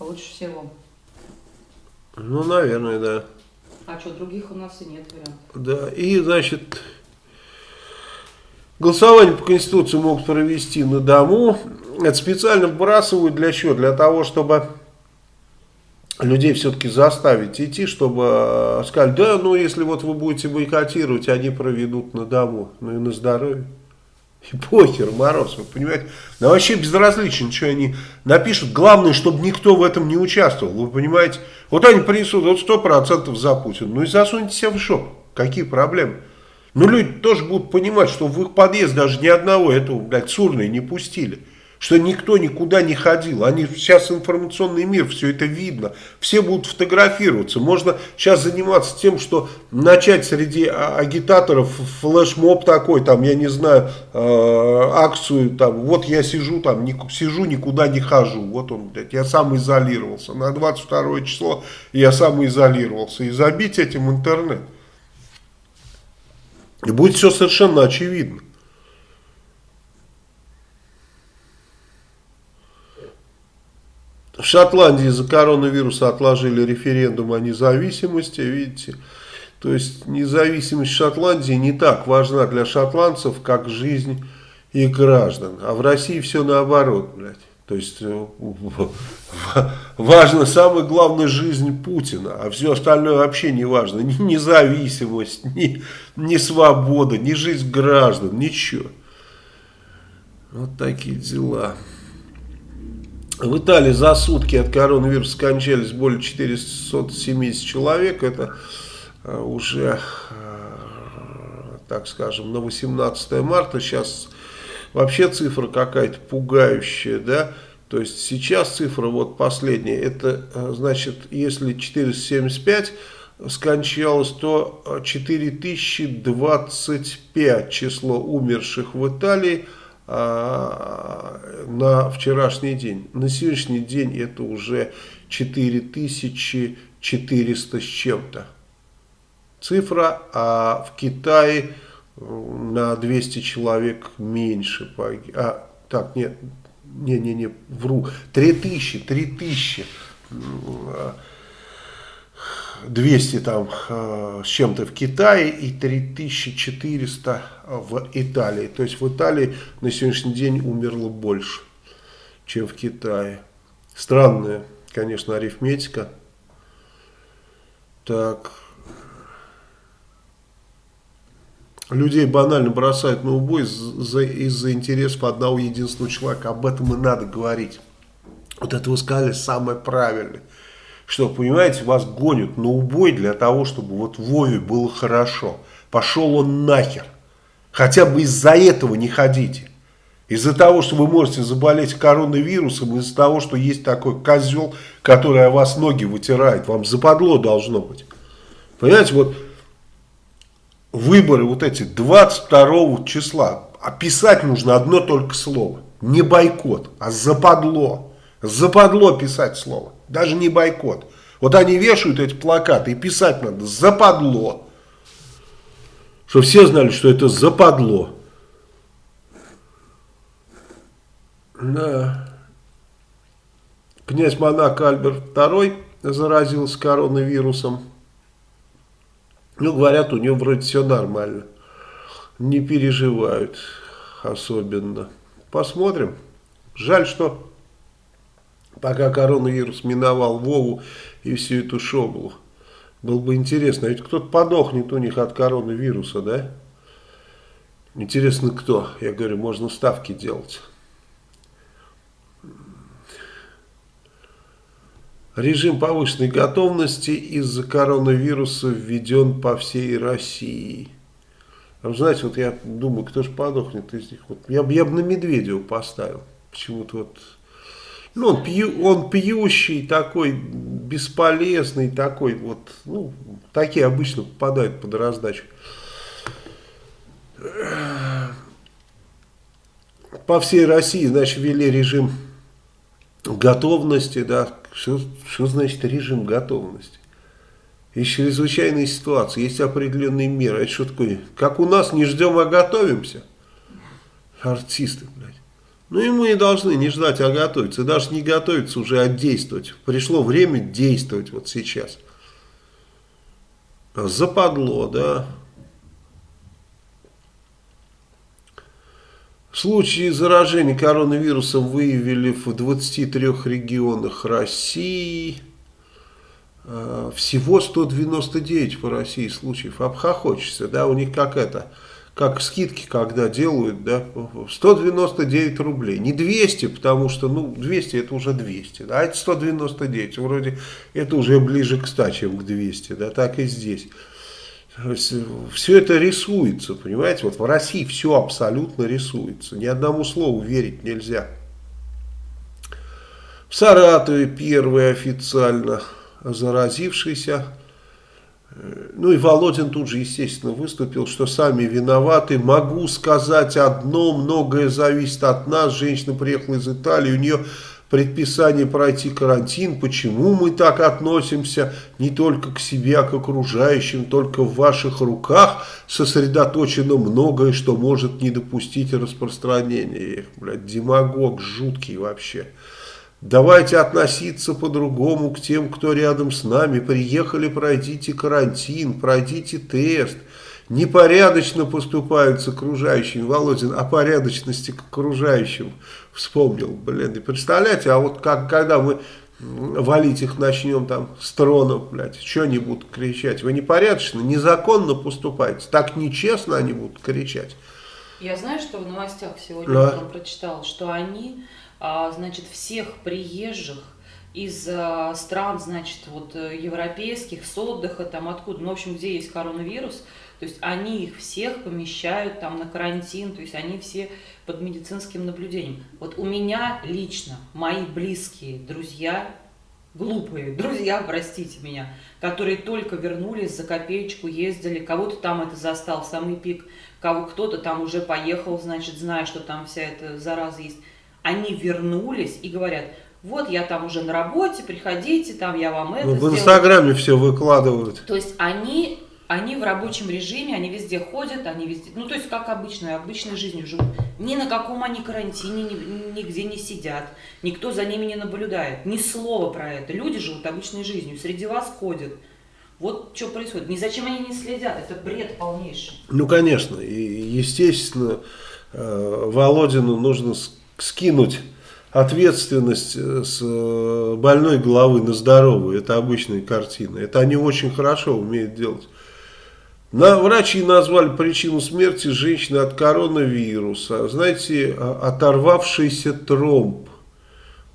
лучше всего. Ну, наверное, да. А что, других у нас и нет вариантов. Да, и, значит, голосование по Конституции могут провести на дому. Это специально вбрасывают для чего? Для того, чтобы людей все-таки заставить идти, чтобы э, сказать, да, ну если вот вы будете бойкотировать, они проведут на дому, ну и на здоровье. И похер, Мороз, вы понимаете? Да вообще безразлично, что они напишут. Главное, чтобы никто в этом не участвовал, вы понимаете? Вот они принесут вот сто процентов за Путина. Ну и засуньте себя в шоп. Какие проблемы? Ну люди тоже будут понимать, что в их подъезд даже ни одного этого, блядь, сурной не пустили что никто никуда не ходил. Они сейчас информационный мир, все это видно. Все будут фотографироваться. Можно сейчас заниматься тем, что начать среди а, агитаторов флешмоб такой, там, я не знаю, э, акцию, там, вот я сижу, там, не, сижу, никуда не хожу. Вот он, блядь, я сам изолировался. На 22 число я сам изолировался. И забить этим интернет. И будет все совершенно очевидно. В Шотландии из-за коронавируса отложили референдум о независимости, видите. То есть независимость Шотландии не так важна для шотландцев, как жизнь их граждан. А в России все наоборот, блядь. То есть э, важно, самое главное, жизнь Путина, а все остальное вообще не важно. Ни независимость, ни, ни свобода, ни жизнь граждан, ничего. Вот такие дела. В Италии за сутки от коронавируса скончались более 470 человек. Это э, уже, э, так скажем, на 18 марта. Сейчас вообще цифра какая-то пугающая, да. То есть сейчас цифра вот последняя. Это э, значит, если 475 скончалось, то 4025 число умерших в Италии – на вчерашний день. На сегодняшний день это уже 4400 с чем-то. Цифра, а в Китае на 200 человек меньше. А, так, нет, не-не-не, вру, 3000, 3000 200 там э, с чем-то в Китае и 3400 в Италии. То есть в Италии на сегодняшний день умерло больше, чем в Китае. Странная, конечно, арифметика. Так. Людей банально бросают на убой из-за из интересов одного единственного человека. Об этом и надо говорить. Вот это вы сказали самое правильное что, понимаете, вас гонят на убой для того, чтобы вот Вове было хорошо. Пошел он нахер. Хотя бы из-за этого не ходите. Из-за того, что вы можете заболеть коронавирусом, из-за того, что есть такой козел, который о вас ноги вытирает. Вам западло должно быть. Понимаете, вот выборы вот эти 22 числа. Описать нужно одно только слово. Не бойкот, а западло. Западло писать слово. Даже не бойкот. Вот они вешают эти плакаты и писать надо западло. Чтобы все знали, что это западло. Да. Князь Монак Альберт II заразился коронавирусом. Ну, говорят, у него вроде все нормально. Не переживают особенно. Посмотрим. Жаль, что пока коронавирус миновал Вову и всю эту шоблу. Было бы интересно, ведь кто-то подохнет у них от коронавируса, да? Интересно, кто? Я говорю, можно ставки делать. Режим повышенной готовности из-за коронавируса введен по всей России. А вы знаете, вот я думаю, кто же подохнет из них. Вот я, я бы на Медведева поставил. Почему-то вот ну, он, пью, он пьющий такой, бесполезный такой, вот, ну, такие обычно попадают под раздачу. По всей России, значит, ввели режим готовности, да, что, что значит режим готовности? Есть чрезвычайные ситуации, есть определенные меры. Это что такое? Как у нас, не ждем, а готовимся. Артисты, блядь. Ну и мы должны не ждать, а готовиться. даже не готовиться уже, а действовать. Пришло время действовать вот сейчас. Западло, да. Случаи заражения коронавирусом выявили в 23 регионах России. А, всего 199 по России случаев. Обхохочешься, да, у них как это как скидки, когда делают, да, 199 рублей. Не 200, потому что, ну, 200 это уже 200, да, а это 199, вроде это уже ближе к 100, чем к 200, да, так и здесь. Все это рисуется, понимаете, вот в России все абсолютно рисуется, ни одному слову верить нельзя. В Саратове первый официально заразившийся. Ну и Володин тут же, естественно, выступил, что сами виноваты. Могу сказать одно, многое зависит от нас. Женщина приехала из Италии, у нее предписание пройти карантин. Почему мы так относимся не только к себе, а к окружающим? Только в ваших руках сосредоточено многое, что может не допустить распространения. Эх, блядь, демагог жуткий вообще. Давайте относиться по-другому к тем, кто рядом с нами. Приехали, пройдите карантин, пройдите тест. Непорядочно поступают с окружающим. Володин о порядочности к окружающим вспомнил. Блин, и представляете, а вот как, когда мы валить их начнем там с тронов, блядь, что они будут кричать? Вы непорядочно, незаконно поступаете. Так нечестно они будут кричать. Я знаю, что в новостях сегодня да. прочитал, что они значит, всех приезжих из а, стран, значит, вот э, европейских, с отдыха, там откуда, ну, в общем, где есть коронавирус, то есть они их всех помещают там на карантин, то есть они все под медицинским наблюдением. Вот у меня лично, мои близкие друзья, глупые друзья, простите меня, которые только вернулись, за копеечку ездили, кого-то там это застал, самый пик, кого кто-то там уже поехал, значит, зная, что там вся эта зараза есть, они вернулись и говорят, вот я там уже на работе, приходите, там я вам это ну, В Инстаграме все выкладывают. То есть они, они в рабочем режиме, они везде ходят, они везде, ну то есть как обычно, обычной жизнью живут. Ни на каком они карантине, ни, нигде не сидят, никто за ними не наблюдает, ни слова про это. Люди живут обычной жизнью, среди вас ходят. Вот что происходит. Ни зачем они не следят, это бред полнейший. Ну, конечно, и, естественно, э, Володину нужно скинуть ответственность э, с э, больной головы на здоровую. Это обычная картина. Это они очень хорошо умеют делать. На, врачи назвали причину смерти женщины от коронавируса. Знаете, оторвавшийся тромб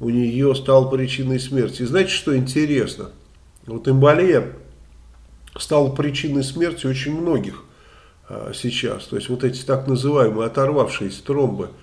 у нее стал причиной смерти. И знаете, что интересно? Вот эмболия стала причиной смерти очень многих а, сейчас. То есть вот эти так называемые оторвавшиеся тромбы –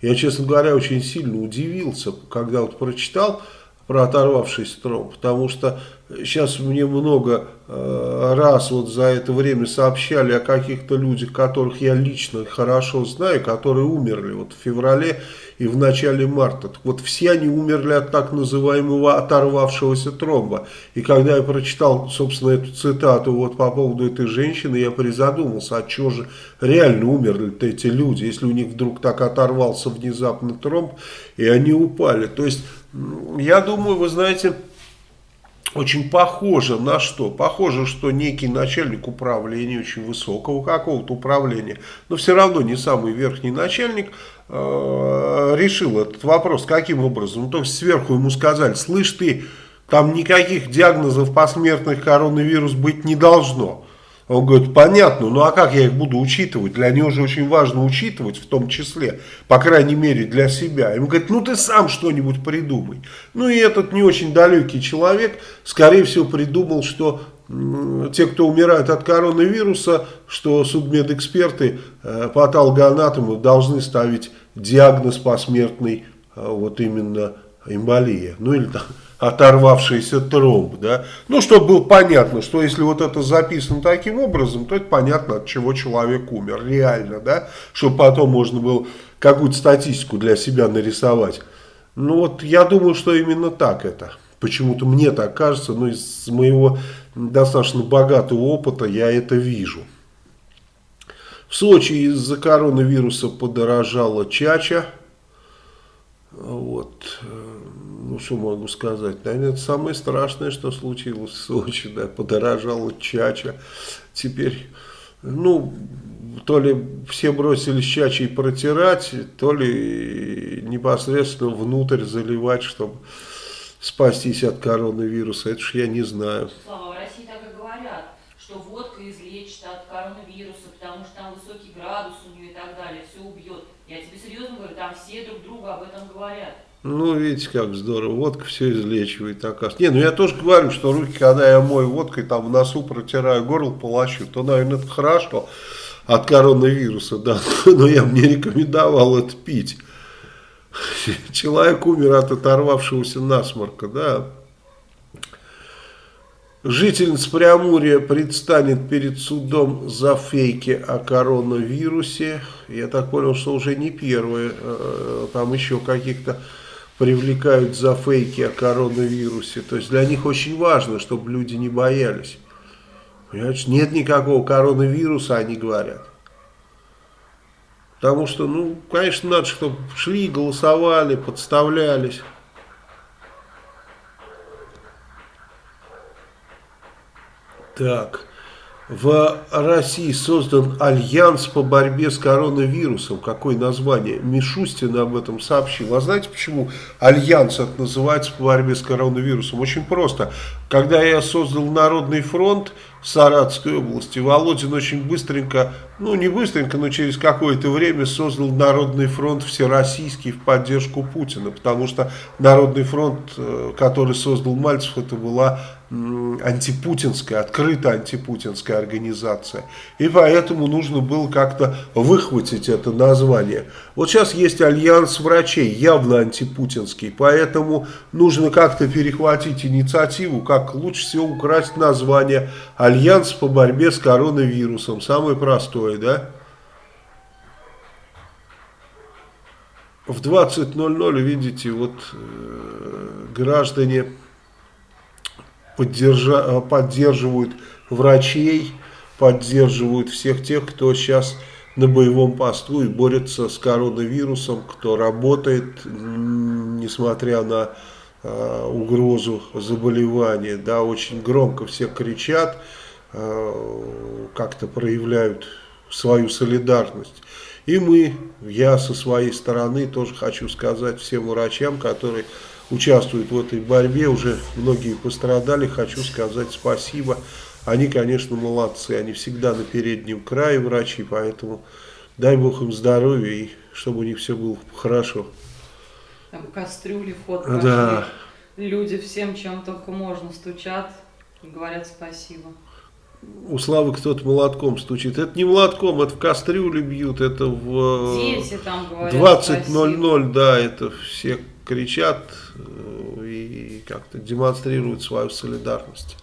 я, честно говоря, очень сильно удивился, когда вот прочитал про оторвавшийся тромб, потому что сейчас мне много э, раз вот за это время сообщали о каких-то людях, которых я лично хорошо знаю, которые умерли вот в феврале и в начале марта. Так вот все они умерли от так называемого оторвавшегося тромба. И когда я прочитал, собственно, эту цитату вот по поводу этой женщины, я призадумался, а что же реально умерли-то эти люди, если у них вдруг так оторвался внезапно тромб, и они упали. То есть, я думаю, вы знаете очень похоже на что? Похоже, что некий начальник управления, очень высокого какого-то управления, но все равно не самый верхний начальник, э, решил этот вопрос. Каким образом? Ну, то есть сверху ему сказали, слышь ты, там никаких диагнозов посмертных коронавирус быть не должно. Он говорит, понятно, ну а как я их буду учитывать? Для него же очень важно учитывать, в том числе, по крайней мере для себя. Ему говорит, ну ты сам что-нибудь придумай. Ну и этот не очень далекий человек, скорее всего, придумал, что те, кто умирают от коронавируса, что судмедэксперты, э, патологоанатомы должны ставить диагноз посмертный, э, вот именно эмболия. Ну или там оторвавшийся тромб, да, ну, чтобы было понятно, что если вот это записано таким образом, то это понятно, от чего человек умер, реально, да, чтобы потом можно было какую-то статистику для себя нарисовать. Ну, вот я думаю, что именно так это. Почему-то мне так кажется, но из моего достаточно богатого опыта я это вижу. В Сочи из-за коронавируса подорожала чача. Вот ну что могу сказать, наверное, это самое страшное, что случилось в Сочи, да, подорожала чача, теперь, ну, то ли все бросились чачей протирать, то ли непосредственно внутрь заливать, чтобы спастись от коронавируса, это ж я не знаю. Слава, в России так и говорят, что водка излечит от коронавируса, потому что там высокий градус у нее и так далее, все убьет. Я тебе серьезно говорю, там все друг другу об этом говорят. Ну, видите, как здорово. Водка все излечивает, оказывается. Не, ну я тоже говорю, что руки, когда я мою водкой, там в носу протираю, горло полощу, то, наверное, это хорошо от коронавируса, да. [LAUGHS] Но я бы не рекомендовал это пить. Человек умер от оторвавшегося насморка, да. Жительница Преамурья предстанет перед судом за фейки о коронавирусе. Я так понял, что уже не первые, э, там еще каких-то привлекают за фейки о коронавирусе. То есть для них очень важно, чтобы люди не боялись. Понимаешь, нет никакого коронавируса, они говорят. Потому что, ну, конечно, надо, чтобы шли, голосовали, подставлялись. Так. В России создан альянс по борьбе с коронавирусом. Какое название? Мишустин об этом сообщил. А знаете, почему альянс это называется по борьбе с коронавирусом? Очень просто. Когда я создал Народный фронт в Саратовской области, Володин очень быстренько, ну не быстренько, но через какое-то время создал Народный фронт всероссийский в поддержку Путина. Потому что Народный фронт, э, который создал Мальцев, это была антипутинская, открыто антипутинская организация. И поэтому нужно было как-то выхватить это название. Вот сейчас есть альянс врачей, явно антипутинский, поэтому нужно как-то перехватить инициативу, как лучше всего украсть название «Альянс по борьбе с коронавирусом». Самое простое, да? В 20.00, видите, вот э, граждане поддержа, э, поддерживают врачей, поддерживают всех тех, кто сейчас на боевом посту и борется с коронавирусом, кто работает, несмотря на э, угрозу заболевания. Да, очень громко все кричат, э, как-то проявляют свою солидарность. И мы, я со своей стороны тоже хочу сказать всем врачам, которые участвуют в этой борьбе, уже многие пострадали, хочу сказать спасибо. Они, конечно, молодцы, они всегда на переднем крае врачи, поэтому дай Бог им здоровья и чтобы у них все было хорошо. Там кастрюли, фот Да. Люди всем, чем только можно, стучат и говорят спасибо. У Славы кто-то молотком стучит. Это не молотком, это в кастрюле бьют, это в Дети там говорят 20.00, да, это все кричат э, и как-то демонстрируют свою солидарность.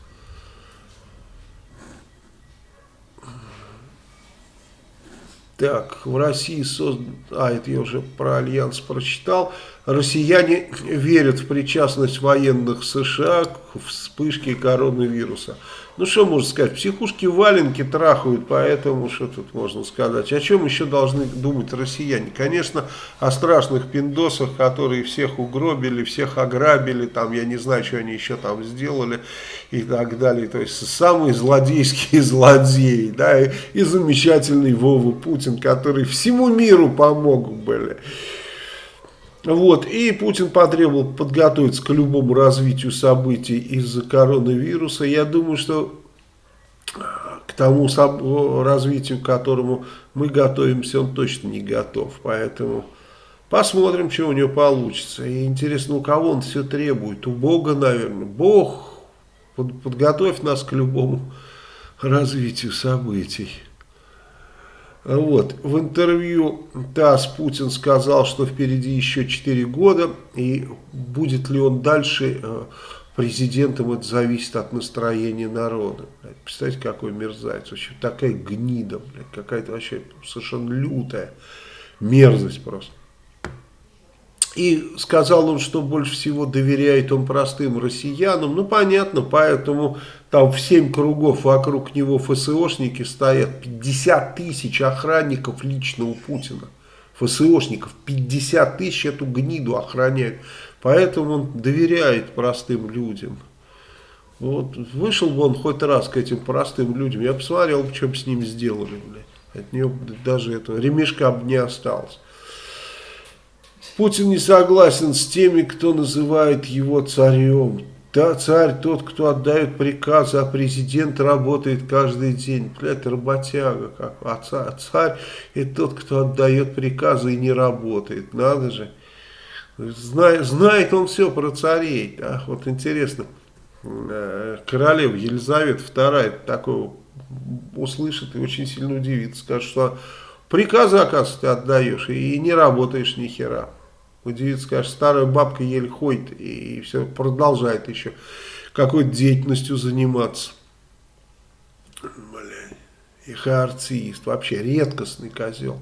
Так, в России создан... А, это я уже про Альянс прочитал. Россияне верят в причастность военных США к вспышке коронавируса. Ну, что можно сказать, психушки валенки трахают, поэтому что тут можно сказать. О чем еще должны думать россияне? Конечно, о страшных пиндосах, которые всех угробили, всех ограбили, там, я не знаю, что они еще там сделали и так далее. То есть, самые злодейские [LAUGHS] злодеи, да, и, и замечательный Вова Путин, который всему миру помог были. Вот, и Путин потребовал подготовиться к любому развитию событий из-за коронавируса. Я думаю, что к тому развитию, к которому мы готовимся, он точно не готов. Поэтому посмотрим, что у него получится. И интересно, у кого он все требует? У Бога, наверное. Бог, подготовь нас к любому [LAUGHS] развитию событий. Вот. В интервью ТАСС Путин сказал, что впереди еще 4 года, и будет ли он дальше э, президентом, это зависит от настроения народа. Представьте, какой мерзавец, вообще такая гнида, какая-то вообще совершенно лютая мерзость просто. И сказал он, что больше всего доверяет он простым россиянам. Ну, понятно, поэтому там в 7 кругов вокруг него ФСОшники стоят. 50 тысяч охранников лично у Путина. ФСОшников 50 тысяч эту гниду охраняют. Поэтому он доверяет простым людям. Вот вышел бы он хоть раз к этим простым людям, я посмотрел, что бы с ним сделали. Блядь. От него даже этого ремешка бы не осталось. Путин не согласен с теми, кто называет его царем. Да, царь тот, кто отдает приказы, а президент работает каждый день. Блядь, работяга как. А царь, царь это тот, кто отдает приказы и не работает. Надо же. Знает, знает он все про царей. Да? Вот интересно, э, королева Елизавета II такого услышит и очень сильно удивится. Скажет, что приказы, оказывается, ты отдаешь и не работаешь ни хера. Удивится, скажет, старая бабка еле ходит и все продолжает еще какой-то деятельностью заниматься. Блин, их артист, вообще редкостный козел.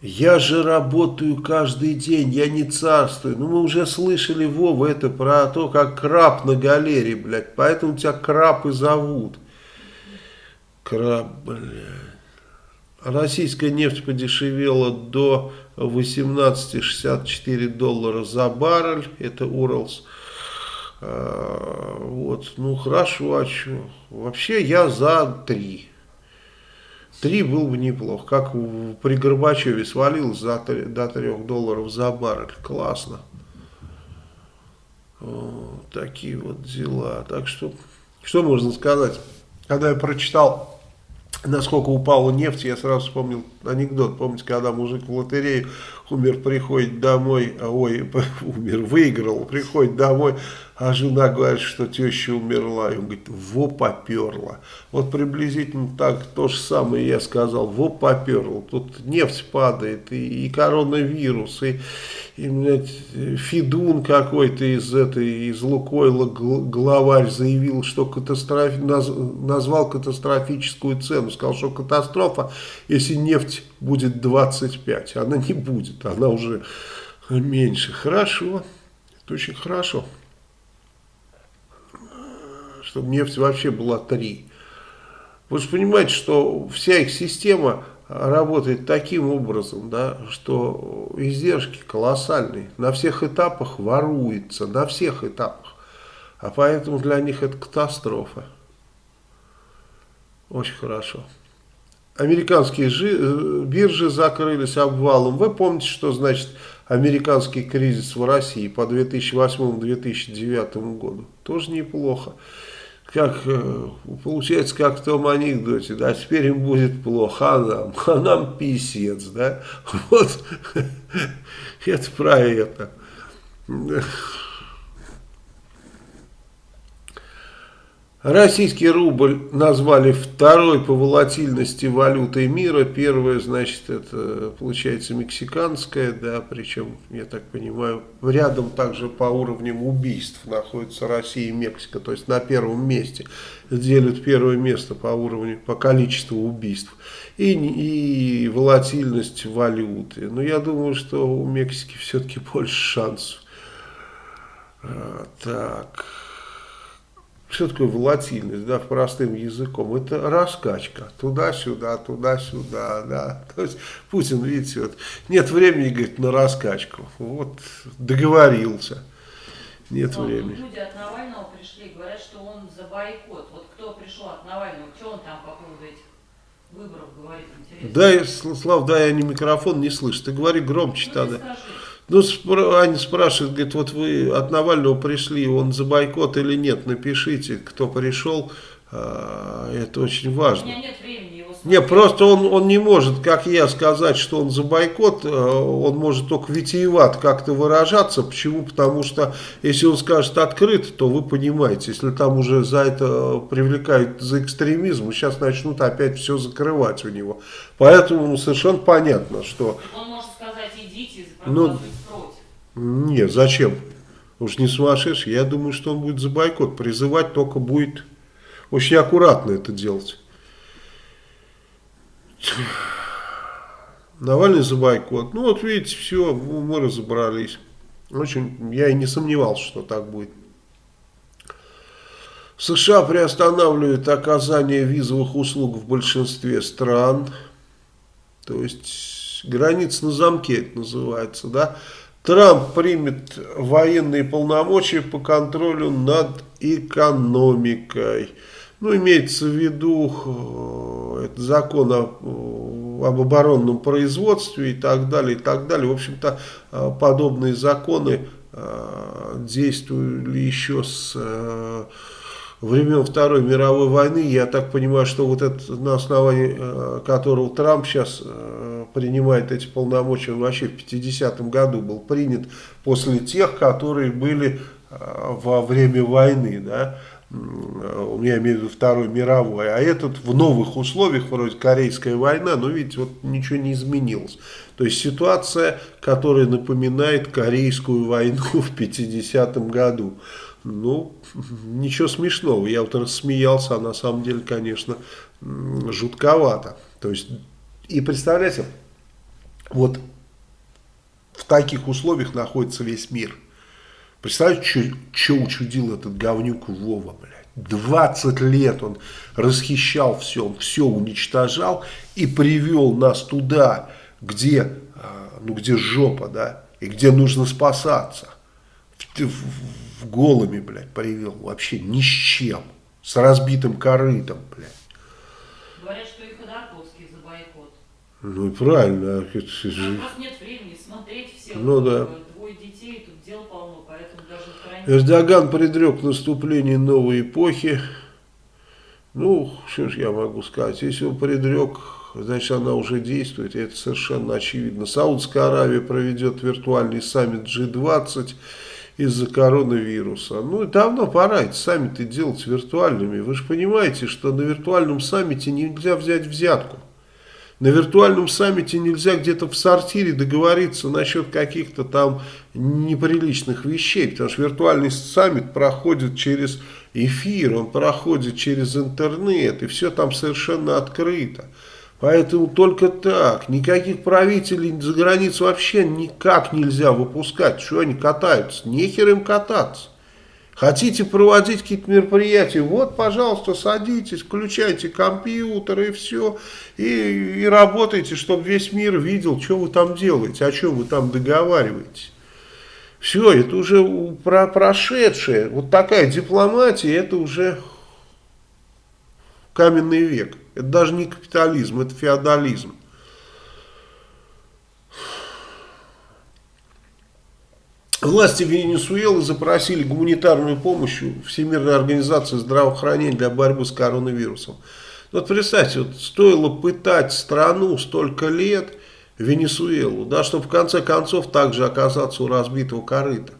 Я же работаю каждый день, я не царствую. Ну, мы уже слышали, Вова, это про то, как краб на галере, блядь. Поэтому тебя краб и зовут. Краб, блядь. Российская нефть подешевела до 18,64 доллара за баррель. Это Уралс. А, вот, ну хорошо, а что? Вообще я за 3. Три было бы неплохо. Как при Горбачеве свалилось за 3, до 3 долларов за баррель. Классно. Вот, такие вот дела. Так что, что можно сказать? Когда я прочитал, насколько упала нефть, я сразу вспомнил анекдот. Помните, когда мужик в лотерею умер, приходит домой, а, ой, [LAUGHS] умер, выиграл, приходит домой, а жена говорит, что теща умерла. И он говорит, во поперла. Вот приблизительно так то же самое я сказал, во поперла. Тут нефть падает, и, и коронавирус, и, и блядь, Фидун какой-то из этой, из Лукойла главарь заявил, что катастроф, наз, назвал катастрофическую цену. Сказал, что катастрофа, если нефть будет 25. Она не будет, она уже меньше. Хорошо, это очень хорошо чтобы нефть вообще была 3. Вы же понимаете, что вся их система работает таким образом, да, что издержки колоссальные. На всех этапах воруется, на всех этапах. А поэтому для них это катастрофа. Очень хорошо. Американские э, биржи закрылись обвалом. Вы помните, что значит американский кризис в России по 2008-2009 году? Тоже неплохо как э, получается, как в том анекдоте, да, теперь им будет плохо, а нам, [LAUGHS] а нам писец, да, [LAUGHS] вот, [LAUGHS] это про это. Российский рубль назвали второй по волатильности валютой мира. Первая, значит, это получается мексиканская, да, причем, я так понимаю, рядом также по уровням убийств находится Россия и Мексика, то есть на первом месте делят первое место по уровню, по количеству убийств. И, и волатильность валюты. Но я думаю, что у Мексики все-таки больше шансов. А, так... Что такое волатильность, да, простым языком? Это раскачка, туда-сюда, туда-сюда, да. То есть Путин, видите, вот, нет времени, говорит, на раскачку. Вот договорился. Нет Но времени. Люди от Навального пришли, говорят, что он за бойкот. Вот кто пришел от Навального, что он там по поводу этих выборов говорит, интересно? Да, Слав, дай они микрофон не слышишь. Ты говори громче ну, тогда. Скажи. Ну, Аня спрашивает, говорит, вот вы от Навального пришли, он за бойкот или нет, напишите, кто пришел, а, это очень важно. У меня нет времени его смотреть. Не, просто он, он не может, как я, сказать, что он за бойкот, а, он может только витиеват как-то выражаться. Почему? Потому что если он скажет открыто, то вы понимаете, если там уже за это привлекают за экстремизм, сейчас начнут опять все закрывать у него. Поэтому совершенно понятно, что... Он может сказать, идите, ну, нет, зачем? Уж не сумасшедший. Я думаю, что он будет за бойкот призывать, только будет очень аккуратно это делать. Навальный за бойкот. Ну вот видите, все, мы разобрались. Очень, я и не сомневался, что так будет. США приостанавливают оказание визовых услуг в большинстве стран. То есть граница на замке это называется, да. Трамп примет военные полномочия по контролю над экономикой. Ну, имеется в виду э, это закон о, об оборонном производстве и так далее, и так далее. В общем-то, э, подобные законы э, действовали еще с времен Второй мировой войны. Я так понимаю, что вот это на основании э, которого Трамп сейчас э, принимает эти полномочия, он вообще в 50-м году был принят после тех, которые были э, во время войны. Да? я имею в виду Второй мировой, а этот в новых условиях, вроде Корейская война, но видите, вот ничего не изменилось. То есть ситуация, которая напоминает Корейскую войну [LAUGHS] в 50-м году. Ну, ничего смешного, я вот рассмеялся, а на самом деле, конечно, жутковато. То есть, и представляете, вот в таких условиях находится весь мир. Представляете, что учудил этот говнюк Вова, блядь. 20 лет он расхищал все, он все уничтожал и привел нас туда, где, а, ну, где жопа, да, и где нужно спасаться. В, в, голыми, блядь, привел, вообще ни с чем, с разбитым корытом, блядь. Говорят, что и Ходорковский за бойкот. Ну и правильно. А просто нет времени смотреть всех. Ну да. Двое детей, тут дел полно, поэтому даже Эрдоган предрек наступление новой эпохи. Ну, что ж я могу сказать, если он предрек, значит она уже действует, и это совершенно очевидно. Саудская Аравия проведет виртуальный саммит G20 из-за коронавируса. Ну, давно пора эти саммиты делать виртуальными. Вы же понимаете, что на виртуальном саммите нельзя взять взятку. На виртуальном саммите нельзя где-то в сортире договориться насчет каких-то там неприличных вещей, потому что виртуальный саммит проходит через эфир, он проходит через интернет, и все там совершенно открыто. Поэтому только так, никаких правителей за границу вообще никак нельзя выпускать, что они катаются, нехер им кататься. Хотите проводить какие-то мероприятия, вот, пожалуйста, садитесь, включайте компьютер и все, и, и работайте, чтобы весь мир видел, что вы там делаете, о чем вы там договариваетесь. Все, это уже про прошедшее. Вот такая дипломатия, это уже каменный век. Это даже не капитализм, это феодализм. Власти Венесуэлы запросили гуманитарную помощь Всемирной организации здравоохранения для борьбы с коронавирусом. Вот представьте, вот стоило пытать страну столько лет, Венесуэлу, да, чтобы в конце концов также оказаться у разбитого корыта.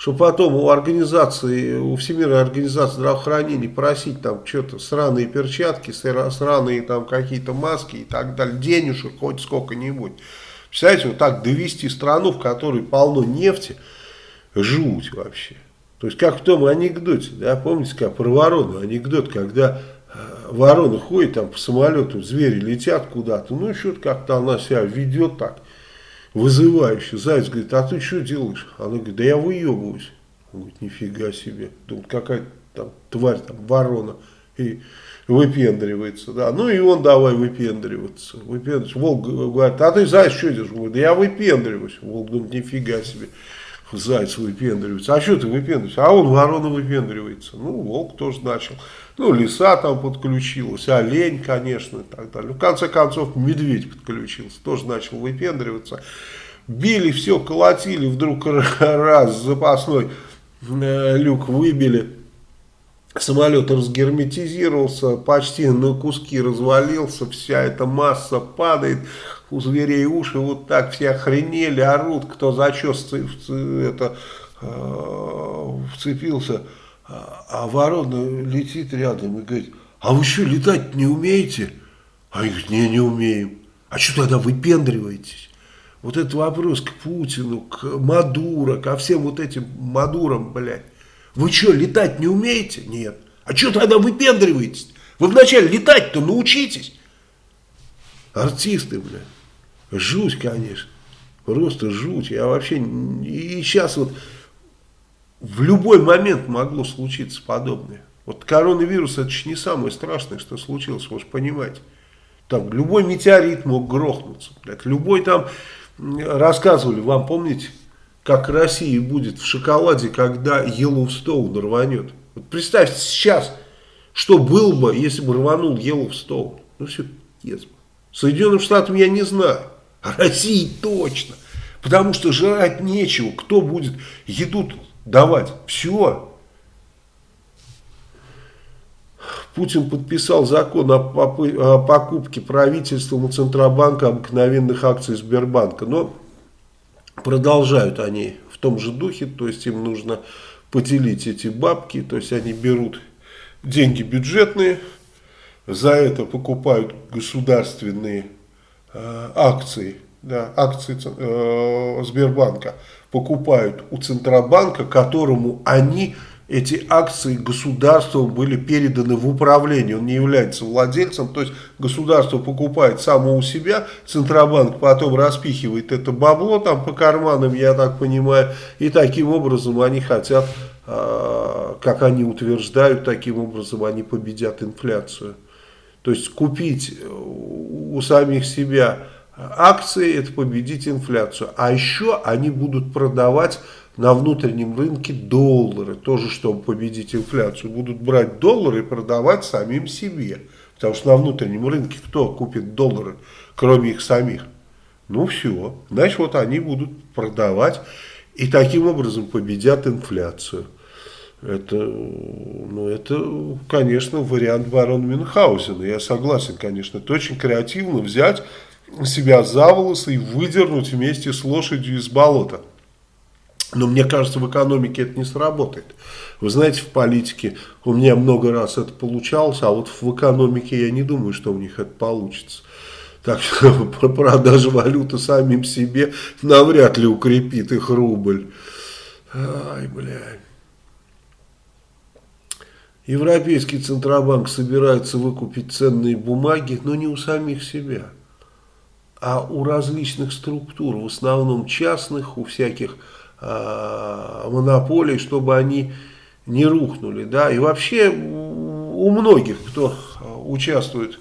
Чтобы потом у организации, у Всемирной организации здравоохранения просить там что-то сраные перчатки, сраные там какие-то маски и так далее, денежек хоть сколько-нибудь. Представляете, вот так довести страну, в которой полно нефти, жуть вообще. То есть, как в том анекдоте, да, помните, как про ворону анекдот, когда э, ворона ходит там по самолету, звери летят куда-то, ну, что-то как-то она себя ведет так, вызывающе. Заяц говорит, а ты что делаешь? Она говорит, да я выебываюсь. Он говорит, нифига себе. Думает, какая-то там тварь, там ворона. И выпендривается, да. Ну и он давай выпендриваться. выпендриваться. Волк говорит, а ты, заяц, что делаешь? Говорит, да я выпендриваюсь. Волк думает, нифига себе заяц выпендривается. А что ты выпендриваешься? А он ворона выпендривается. Ну, волк тоже начал. Ну, лиса там подключилась, олень, конечно, и так далее. В конце концов, медведь подключился, тоже начал выпендриваться. Били все, колотили, вдруг [LAUGHS] раз запасной э, люк выбили. Самолет разгерметизировался, почти на куски развалился, вся эта масса падает, у зверей уши вот так все охренели, орут, кто за что это, э, вцепился. А, ворона летит рядом и говорит, а вы что, летать не умеете? А они говорят, не, не умеем. А что тогда выпендриваетесь? Вот этот вопрос к Путину, к Мадуро, ко всем вот этим Мадурам, блядь. Вы что, летать не умеете? Нет. А что тогда выпендриваетесь? Вы вначале летать-то научитесь. Артисты, блядь. Жуть, конечно. Просто жуть. Я вообще... И сейчас вот в любой момент могло случиться подобное. Вот коронавирус это же не самое страшное, что случилось, вы же понимаете. Там любой метеорит мог грохнуться. Блядь. Любой там... Рассказывали вам, помните, как Россия будет в шоколаде, когда Йеллоустоун рванет. Вот представьте сейчас, что было бы, если бы рванул Йеллоустоун. Ну все, yes. Соединенным Штатам я не знаю. А России точно. Потому что жрать нечего. Кто будет еду давать? Все. Путин подписал закон о покупке правительством и Центробанка обыкновенных акций Сбербанка. Но продолжают они в том же духе. То есть им нужно поделить эти бабки. То есть они берут деньги бюджетные, за это покупают государственные э, акции, да, акции э, Сбербанка, покупают у Центробанка, которому они эти акции государством были переданы в управление, он не является владельцем, то есть государство покупает само у себя, Центробанк потом распихивает это бабло там по карманам, я так понимаю, и таким образом они хотят, а, как они утверждают, таким образом они победят инфляцию. То есть купить у самих себя акции, это победить инфляцию, а еще они будут продавать на внутреннем рынке доллары, тоже чтобы победить инфляцию, будут брать доллары и продавать самим себе. Потому что на внутреннем рынке кто купит доллары, кроме их самих? Ну все, значит вот они будут продавать и таким образом победят инфляцию. Это, ну, это, конечно, вариант барона Мюнхгаузена. Я согласен, конечно. Это очень креативно взять себя за волосы и выдернуть вместе с лошадью из болота. Но мне кажется, в экономике это не сработает. Вы знаете, в политике у меня много раз это получалось, а вот в экономике я не думаю, что у них это получится. Так что [LAUGHS] продажа валюты самим себе навряд ли укрепит их рубль. Ай, блядь. Европейский Центробанк собирается выкупить ценные бумаги, но не у самих себя, а у различных структур, в основном частных, у всяких э, монополий, чтобы они не рухнули. Да? И вообще у многих, кто участвует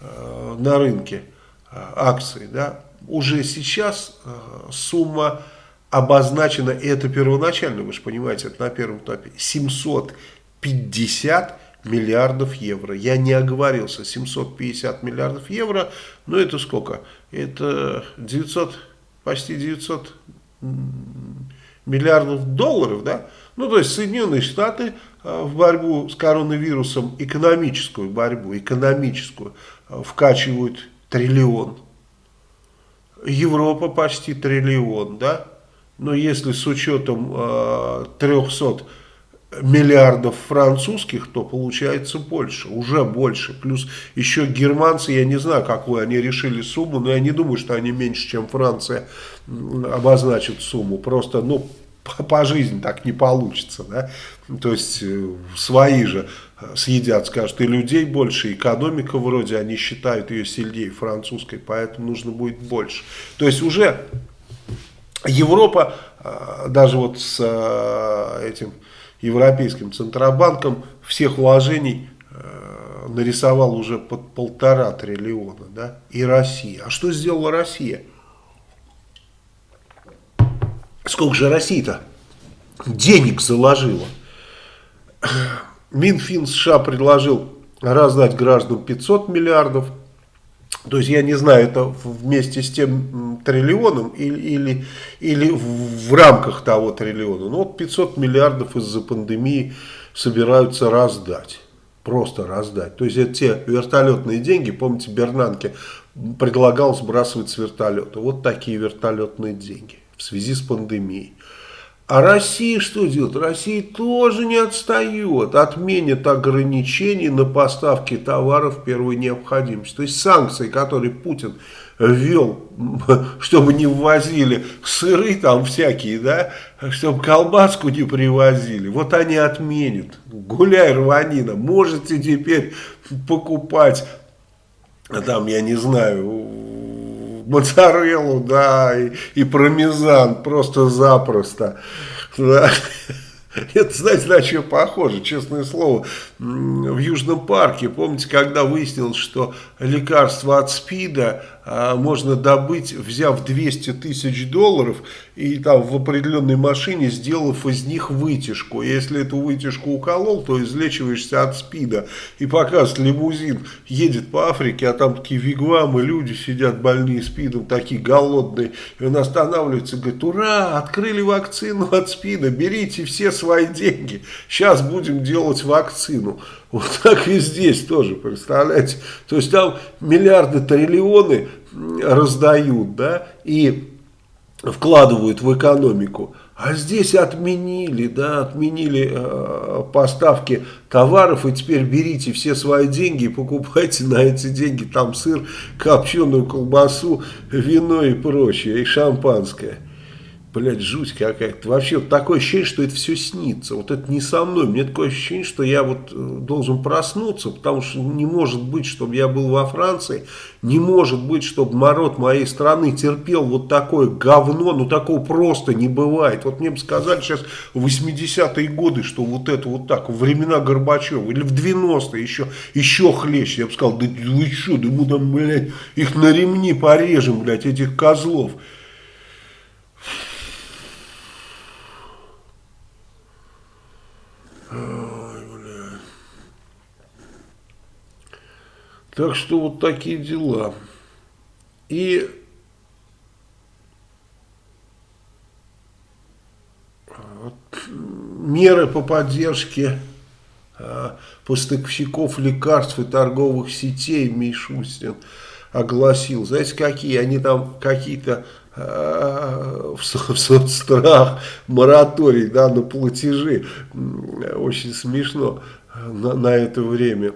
э, на рынке э, акций, да, уже сейчас э, сумма обозначена, и это первоначально, вы же понимаете, это на первом этапе, 750 миллиардов евро. Я не оговорился, 750 миллиардов евро, но это сколько? Это 900, почти 900 миллиардов долларов, да? Ну, то есть Соединенные Штаты э, в борьбу с коронавирусом, экономическую борьбу, экономическую, э, вкачивают триллион. Европа почти триллион, да? Но если с учетом э, 300 миллиардов французских, то получается больше, уже больше. Плюс еще германцы, я не знаю, какую они решили сумму, но я не думаю, что они меньше, чем Франция обозначат сумму. Просто, ну, по, по жизни так не получится, да. То есть э, свои же э, съедят, скажут, и людей больше, экономика вроде, они считают ее сильнее французской, поэтому нужно будет больше. То есть уже Европа, э, даже вот с этим Европейским Центробанком всех вложений э, нарисовал уже под полтора триллиона, да, и Россия. А что сделала Россия? Сколько же Россия-то денег заложила? Минфин США предложил раздать гражданам 500 миллиардов, то есть я не знаю, это вместе с тем триллионом или, или, или в рамках того триллиона. Ну вот 500 миллиардов из-за пандемии собираются раздать. Просто раздать. То есть это те вертолетные деньги, помните, Бернанке предлагал сбрасывать с вертолета. Вот такие вертолетные деньги в связи с пандемией. А Россия что делает? Россия тоже не отстает, отменит ограничения на поставки товаров первой необходимости. То есть санкции, которые Путин ввел, [LAUGHS] чтобы не ввозили сыры там всякие, да, чтобы колбаску не привозили, вот они отменят. Гуляй, рванина, можете теперь покупать, там, я не знаю, моцареллу, да, и, и пармезан просто-запросто. Да. Это, знаете, на что похоже, честное слово. В Южном парке, помните, когда выяснилось, что лекарство от СПИДа можно добыть, взяв 200 тысяч долларов и там в определенной машине, сделав из них вытяжку. Если эту вытяжку уколол, то излечиваешься от СПИДа. И показывает лимузин, едет по Африке, а там такие вигвамы, люди сидят больные СПИДом, такие голодные. И он останавливается и говорит, ура, открыли вакцину от СПИДа, берите все свои деньги, сейчас будем делать вакцину. Вот так и здесь тоже, представляете? То есть там миллиарды, триллионы раздают, да, и вкладывают в экономику. А здесь отменили, да, отменили э, поставки товаров, и теперь берите все свои деньги и покупайте на эти деньги там сыр, копченую колбасу, вино и прочее, и шампанское блядь, жуть какая-то. Вообще такое ощущение, что это все снится. Вот это не со мной. Мне такое ощущение, что я вот э, должен проснуться, потому что не может быть, чтобы я был во Франции, не может быть, чтобы народ моей страны терпел вот такое говно, ну такого просто не бывает. Вот мне бы сказали сейчас в 80-е годы, что вот это вот так, во времена Горбачева, или в 90-е еще, еще хлеще. Я бы сказал, да вы что, да мы там, блядь, их на ремни порежем, блядь, этих козлов. Так что вот такие дела. И меры по поддержке а, поставщиков лекарств и торговых сетей Мишустин огласил. Знаете, какие? Они там какие-то э, в соцстрах, мораторий да, на платежи. Очень смешно на, на это время.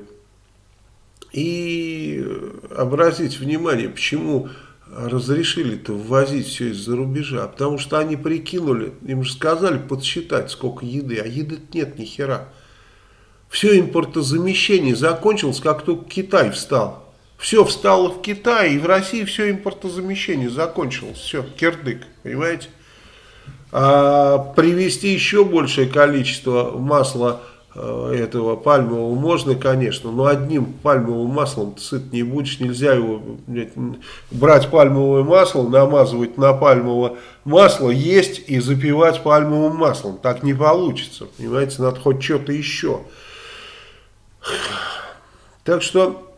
И обратите внимание, почему разрешили-то ввозить все из-за рубежа. Потому что они прикинули, им же сказали подсчитать, сколько еды, а еды нет ни хера. Все импортозамещение закончилось, как только Китай встал. Все встало в Китае, и в России все импортозамещение закончилось. Все, кирдык, понимаете? А привезти еще большее количество масла этого пальмового можно, конечно, но одним пальмовым маслом сыт не будешь, нельзя его брать пальмовое масло, намазывать на пальмовое масло, есть и запивать пальмовым маслом. Так не получится, понимаете, надо хоть что-то еще. Так что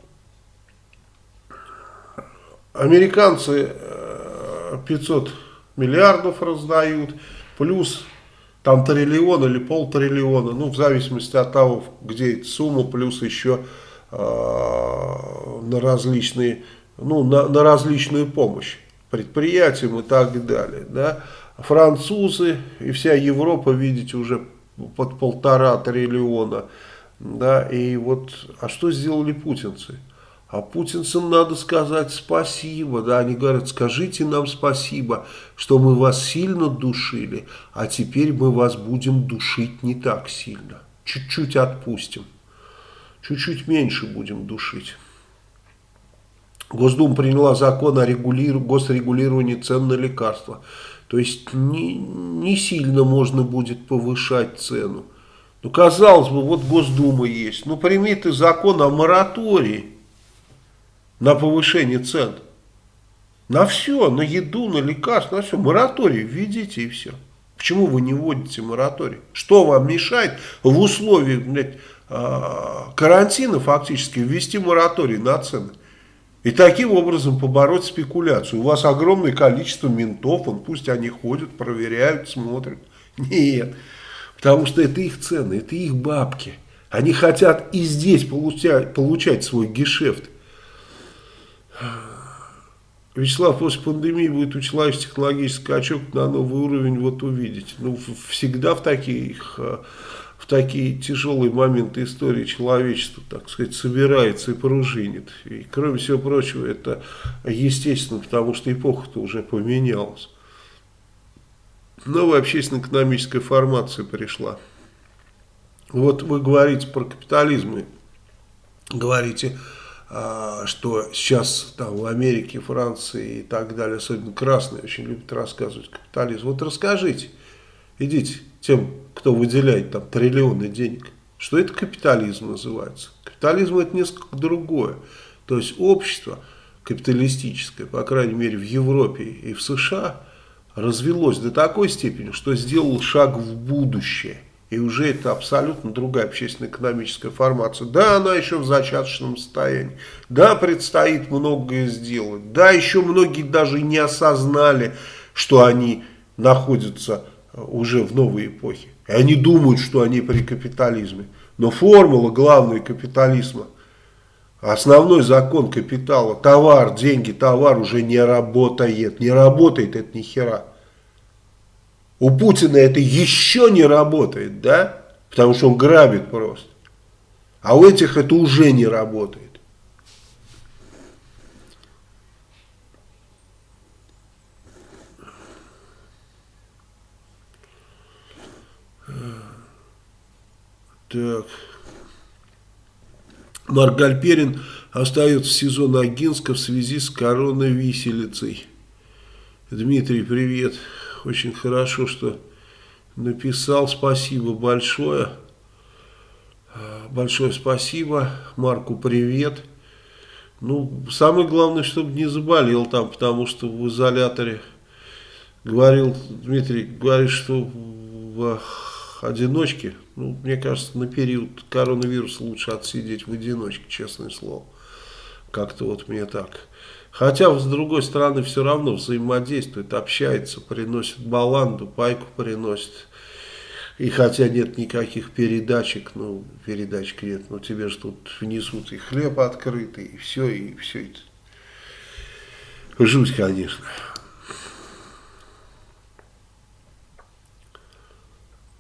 американцы 500 э, миллиардов раздают, плюс там триллион или полтриллиона, ну, в зависимости от того, где эта сумма, плюс еще э, на различные, ну, на, на различную помощь предприятиям и так далее, да. Французы и вся Европа, видите, уже под полтора триллиона, да, и вот, а что сделали путинцы? А путинцам надо сказать спасибо, да, они говорят, скажите нам спасибо, что мы вас сильно душили, а теперь мы вас будем душить не так сильно. Чуть-чуть отпустим, чуть-чуть меньше будем душить. Госдума приняла закон о регулиру... госрегулировании цен на лекарства. То есть не, не сильно можно будет повышать цену. Ну, казалось бы, вот Госдума есть. Ну, прими ты закон о моратории на повышение цен. На все, на еду, на лекарства, на все. Мораторий введите и все. Почему вы не вводите мораторий? Что вам мешает в условиях блядь, а, карантина фактически ввести мораторий на цены? И таким образом побороть спекуляцию. У вас огромное количество ментов, он, пусть они ходят, проверяют, смотрят. Нет, потому что это их цены, это их бабки. Они хотят и здесь получать, получать свой гешефт. Вячеслав, после пандемии будет у человека технологический скачок на новый уровень, вот увидите. Ну, всегда в таких, э, в такие тяжелые моменты истории человечества, так сказать, собирается и пружинит. И, кроме всего прочего, это естественно, потому что эпоха-то уже поменялась. Новая общественно-экономическая формация пришла. Вот вы говорите про капитализм, говорите а, что сейчас там в Америке, Франции и так далее, особенно красные, очень любят рассказывать капитализм. Вот расскажите, идите тем, кто выделяет там триллионы денег, что это капитализм называется. Капитализм это несколько другое. То есть общество капиталистическое, по крайней мере в Европе и в США, развелось до такой степени, что сделал шаг в будущее. И уже это абсолютно другая общественно-экономическая формация. Да, она еще в зачаточном состоянии. Да, предстоит многое сделать. Да, еще многие даже не осознали, что они находятся э, уже в новой эпохе. И они думают, что они при капитализме. Но формула главной капитализма, основной закон капитала, товар, деньги, товар уже не работает. Не работает это ни хера. У Путина это еще не работает, да? Потому что он грабит просто. А у этих это уже не работает. Так. Марк Гальперин остается в СИЗО Ногинска в связи с коронависелицей. Дмитрий, привет. Очень хорошо, что написал. Спасибо большое. Большое спасибо. Марку привет. Ну, самое главное, чтобы не заболел там, потому что в изоляторе говорил, Дмитрий, говорит, что в одиночке, ну, мне кажется, на период коронавируса лучше отсидеть в одиночке, честное слово. Как-то вот мне так. Хотя, с другой стороны, все равно взаимодействует, общается, приносит баланду, пайку приносит. И хотя нет никаких передачек, ну, передачек нет, но тебе же тут внесут и хлеб открытый, и все, и все это. Жуть, конечно.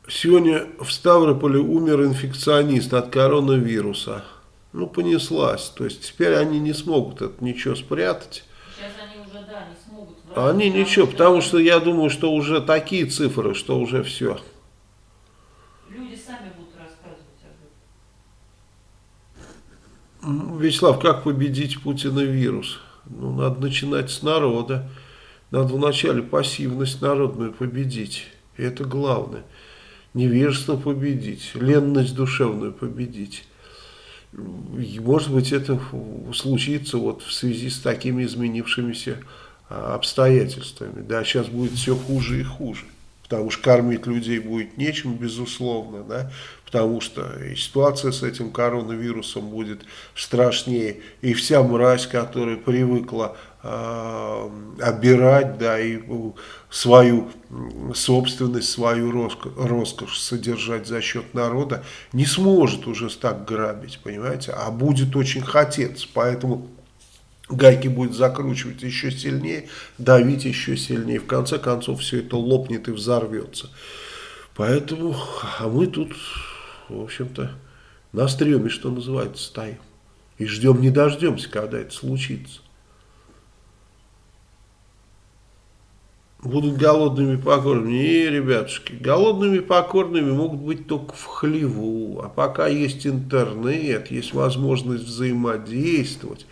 Сегодня в Ставрополе умер инфекционист от коронавируса. Ну, понеслась. То есть теперь они не смогут это ничего спрятать. Сейчас они уже, да, не смогут. Они ничего, потому что я думаю, что уже такие цифры, что уже все. Люди сами будут рассказывать об этом. Вячеслав, как победить Путина вирус? Ну, надо начинать с народа. Надо вначале пассивность народную победить. И это главное невежество победить, ленность душевную победить. Может быть, это случится вот в связи с такими изменившимися а, обстоятельствами. Да, сейчас будет все хуже и хуже. Потому что кормить людей будет нечем, безусловно, да, потому что и ситуация с этим коронавирусом будет страшнее. И вся мразь, которая привыкла обирать, да, и свою собственность, свою роскошь содержать за счет народа, не сможет уже так грабить, понимаете, а будет очень хотеться. Поэтому гайки будет закручивать еще сильнее, давить еще сильнее. В конце концов все это лопнет и взорвется. Поэтому, а мы тут, в общем-то, на стреме, что называется, стоим. И ждем, не дождемся, когда это случится. Будут голодными покорными. Не, ребятушки, голодными покорными могут быть только в хлеву. А пока есть интернет, есть возможность взаимодействовать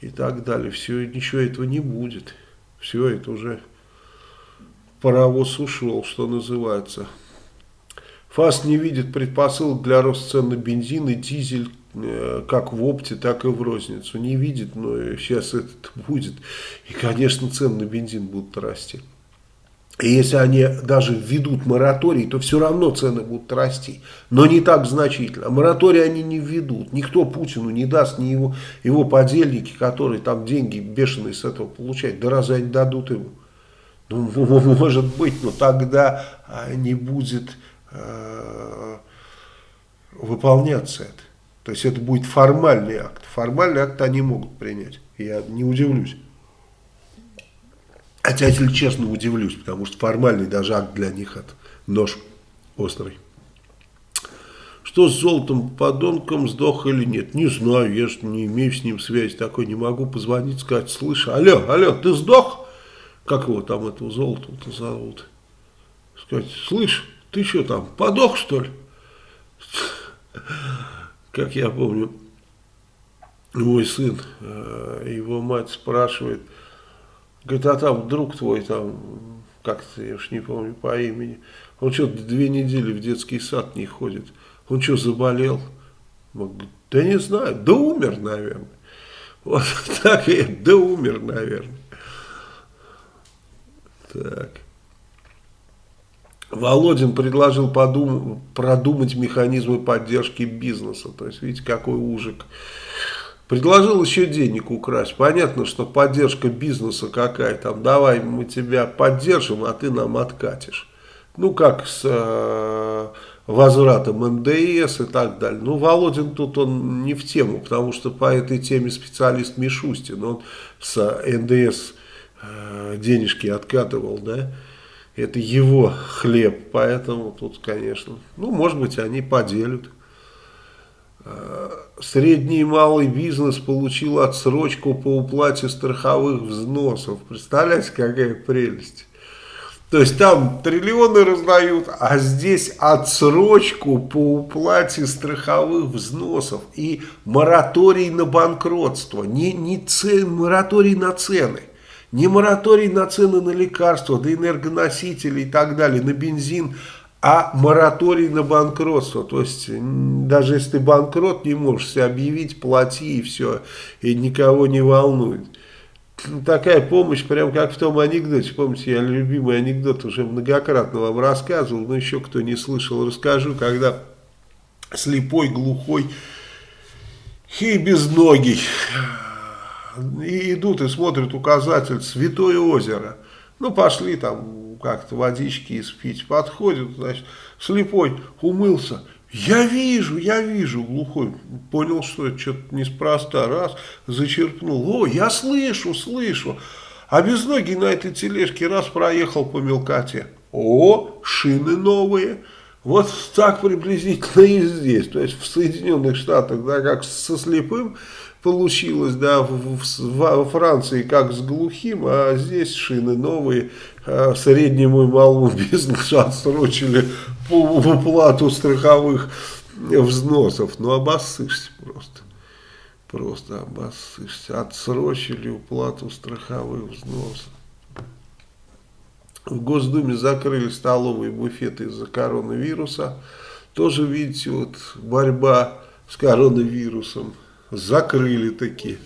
и так далее, все, ничего этого не будет. Все это уже паровоз ушел, что называется. ФАС не видит предпосылок для роста цен на бензин и дизель э, как в опте, так и в розницу. Не видит, но сейчас это будет. И, конечно, цены на бензин будут расти. И если они даже введут мораторий, то все равно цены будут расти. Но не так значительно. Мораторий они не введут. Никто Путину не даст, ни его, его подельники, которые там деньги бешеные с этого получают. Да разве они дадут ему? Ну, [LAUGHS] может быть, но тогда не будет э, выполняться это. То есть это будет формальный акт. Формальный акт они могут принять. Я не удивлюсь. Хотя, если честно, удивлюсь, потому что формальный даже акт для них это нож острый. Что с золотом подонком, сдох или нет? Не знаю, я же не имею с ним связи такой, не могу позвонить, сказать, слышь, алло, алло, ты сдох? Как его там, этого золота-то зовут? Сказать, слышь, ты что там, подох что ли? Как я помню, мой сын, э, его мать спрашивает, Говорит, а там друг твой, там, как-то, я уж не помню по имени, он что, две недели в детский сад не ходит. Он что, заболел? Он говорит, да не знаю, да умер, наверное. Вот [LAUGHS] так и да умер, наверное. Так. Володин предложил подум, продумать механизмы поддержки бизнеса. То есть, видите, какой ужик. Предложил еще денег украсть. Понятно, что поддержка бизнеса какая там. Давай мы тебя поддержим, а ты нам откатишь. Ну, как с э, возвратом НДС и так далее. Ну, Володин тут он не в тему, потому что по этой теме специалист Мишустин. Он с НДС э, денежки откатывал, да. это его хлеб, поэтому тут, конечно, ну, может быть, они поделят. Э, средний и малый бизнес получил отсрочку по уплате страховых взносов. Представляете, какая прелесть. То есть там триллионы раздают, а здесь отсрочку по уплате страховых взносов и мораторий на банкротство, не, не цен, мораторий на цены. Не мораторий на цены на лекарства, на энергоносители и так далее, на бензин, а мораторий на банкротство. То есть, даже если ты банкрот, не можешь себя объявить, плати и все, и никого не волнует. Такая помощь, прям как в том анекдоте, помните, я любимый анекдот уже многократно вам рассказывал, но еще кто не слышал, расскажу, когда слепой, глухой и безногий и идут и смотрят указатель «Святое озеро». Ну, пошли там как-то водички испить. Подходят, значит, слепой умылся. Я вижу, я вижу, глухой. Понял, что это что-то неспроста. Раз, зачерпнул. О, я слышу, слышу. А безногий на этой тележке раз проехал по мелкоте. О, шины новые. Вот так приблизительно и здесь. То есть в Соединенных Штатах, да, как со слепым получилось, да, в, в, во Франции как с глухим, а здесь шины новые, среднему и малому [LAUGHS] бизнесу отсрочили уплату страховых взносов. Ну, обоссышься просто. Просто обоссышься. Отсрочили уплату страховых взносов. В Госдуме закрыли столовые буфеты из-за коронавируса. Тоже, видите, вот борьба с коронавирусом. Закрыли такие.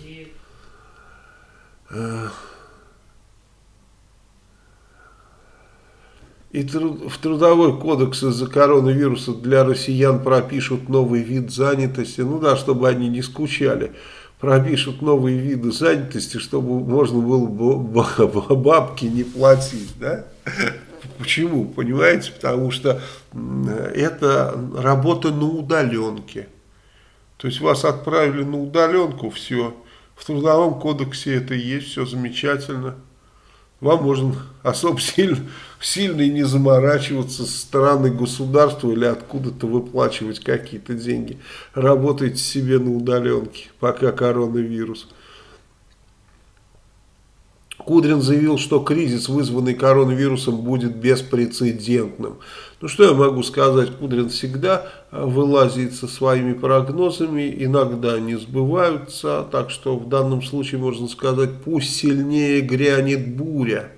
И в трудовой кодекс из-за коронавируса для россиян пропишут новый вид занятости. Ну да, чтобы они не скучали. Пропишут новые виды занятости, чтобы можно было бабки не платить. Да? Почему? Понимаете? Потому что это работа на удаленке. То есть вас отправили на удаленку, все. В трудовом кодексе это есть, все замечательно. Вам можно особо сильно, сильно и не заморачиваться со стороны государства или откуда-то выплачивать какие-то деньги. Работайте себе на удаленке, пока коронавирус. Кудрин заявил, что кризис, вызванный коронавирусом, будет беспрецедентным. Ну что я могу сказать, Кудрин всегда а, вылазит со своими прогнозами, иногда они сбываются, так что в данном случае можно сказать, пусть сильнее грянет буря.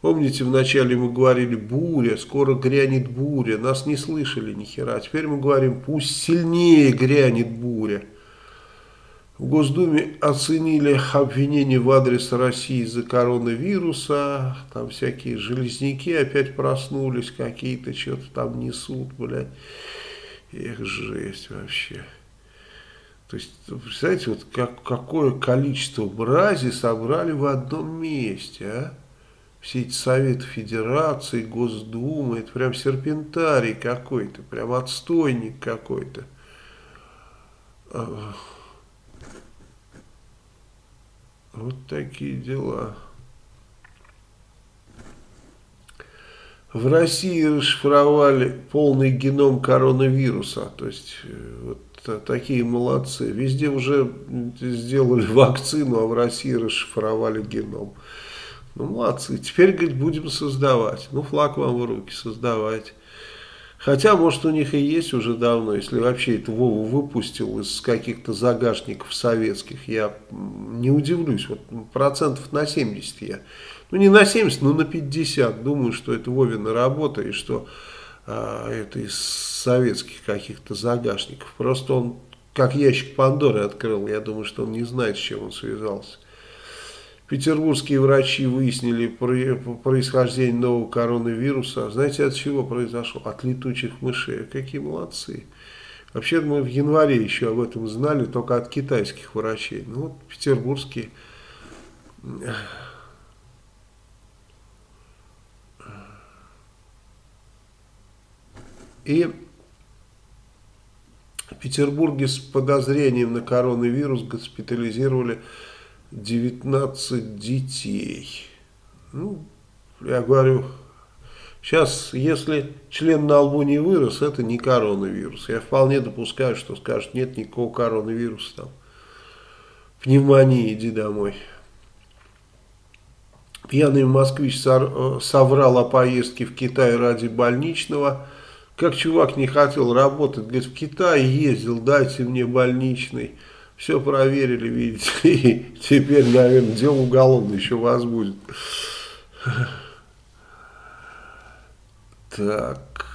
Помните, вначале мы говорили буря, скоро грянет буря, нас не слышали ни хера. Теперь мы говорим, пусть сильнее грянет буря. В Госдуме оценили обвинения в адрес России из-за коронавируса. Там всякие железняки опять проснулись, какие-то что-то там несут, блядь. Эх, жесть вообще. То есть, представляете, вот как, какое количество мрази собрали в одном месте, а? Все эти Советы Федерации, Госдумы, это прям серпентарий какой-то, прям отстойник какой-то. Вот такие дела. В России расшифровали полный геном коронавируса. То есть, э, вот такие молодцы. Везде уже сделали [LAUGHS] вакцину, а в России расшифровали геном. Ну, молодцы. Теперь, говорит, будем создавать. Ну, флаг вам в руки, создавать. Хотя, может, у них и есть уже давно, если вообще это Вову выпустил из каких-то загашников советских, я не удивлюсь, вот процентов на 70 я, ну не на 70, но на 50, думаю, что это Вовина работа и что а, это из советских каких-то загашников. Просто он как ящик Пандоры открыл, я думаю, что он не знает, с чем он связался. Петербургские врачи выяснили происхождение нового коронавируса. Знаете, от чего произошло? От летучих мышей. Какие молодцы. Вообще мы в январе еще об этом знали, только от китайских врачей. Ну вот петербургские. И в Петербурге с подозрением на коронавирус госпитализировали 19 детей. Ну, я говорю, Сейчас, если член на лбу не вырос, это не коронавирус. Я вполне допускаю, что скажут, нет никакого коронавируса там. Пневмония, иди домой. Пьяный москвич э, соврал о поездке в Китай ради больничного. Как чувак не хотел работать, говорит, в Китай ездил, дайте мне больничный. Все проверили, видите, [LAUGHS] и теперь, наверное, дело уголовное еще вас будет. Так,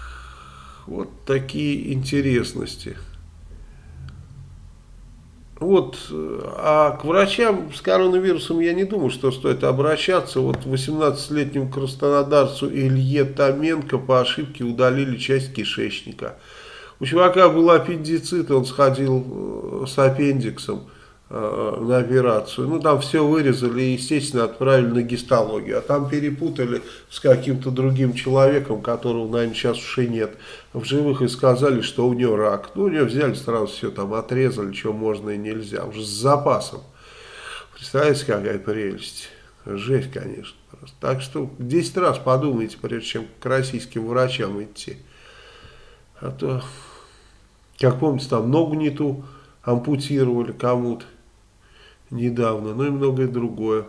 вот такие интересности. Вот, а к врачам с коронавирусом я не думаю, что стоит обращаться. Вот 18-летнему краснодарцу Илье Томенко по ошибке удалили часть кишечника. У чувака был аппендицит, он сходил э, с аппендиксом. Э, на операцию. Ну, там все вырезали и, естественно, отправили на гистологию. А там перепутали с каким-то другим человеком, которого, наверное, сейчас уже нет в живых, и сказали, что у него рак. Ну, у него взяли сразу все там отрезали, что можно и нельзя, уже с запасом. Представляете, какая прелесть. Жесть, конечно. Просто. Так что 10 раз подумайте, прежде чем к российским врачам идти. А то, как помните, там ногу не ту ампутировали кому-то недавно, ну и многое другое.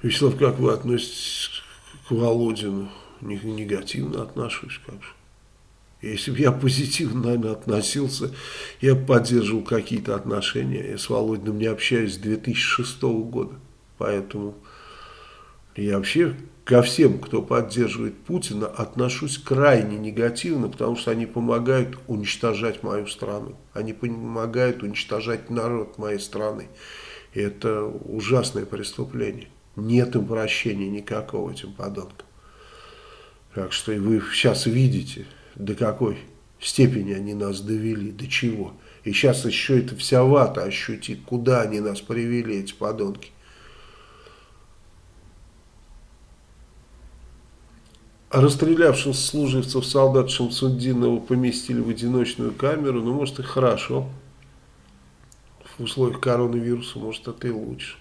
Вячеслав, как вы относитесь к Володину? Негативно отношусь, как же. Если бы я позитивно, наверное, относился, я бы поддерживал какие-то отношения. Я с Володиным не общаюсь с 2006 года. Поэтому я вообще ко всем, кто поддерживает Путина, отношусь крайне негативно, потому что они помогают уничтожать мою страну. Они помогают уничтожать народ моей страны. И это ужасное преступление. Нет им прощения никакого этим подонкам. Так что и вы сейчас видите, до какой степени они нас довели, до чего. И сейчас еще это вся вата ощутит, куда они нас привели, эти подонки. Расстрелявших служивцев солдат Шамсуддинова поместили в одиночную камеру, ну, может, и хорошо. В условиях коронавируса, может, это и лучше.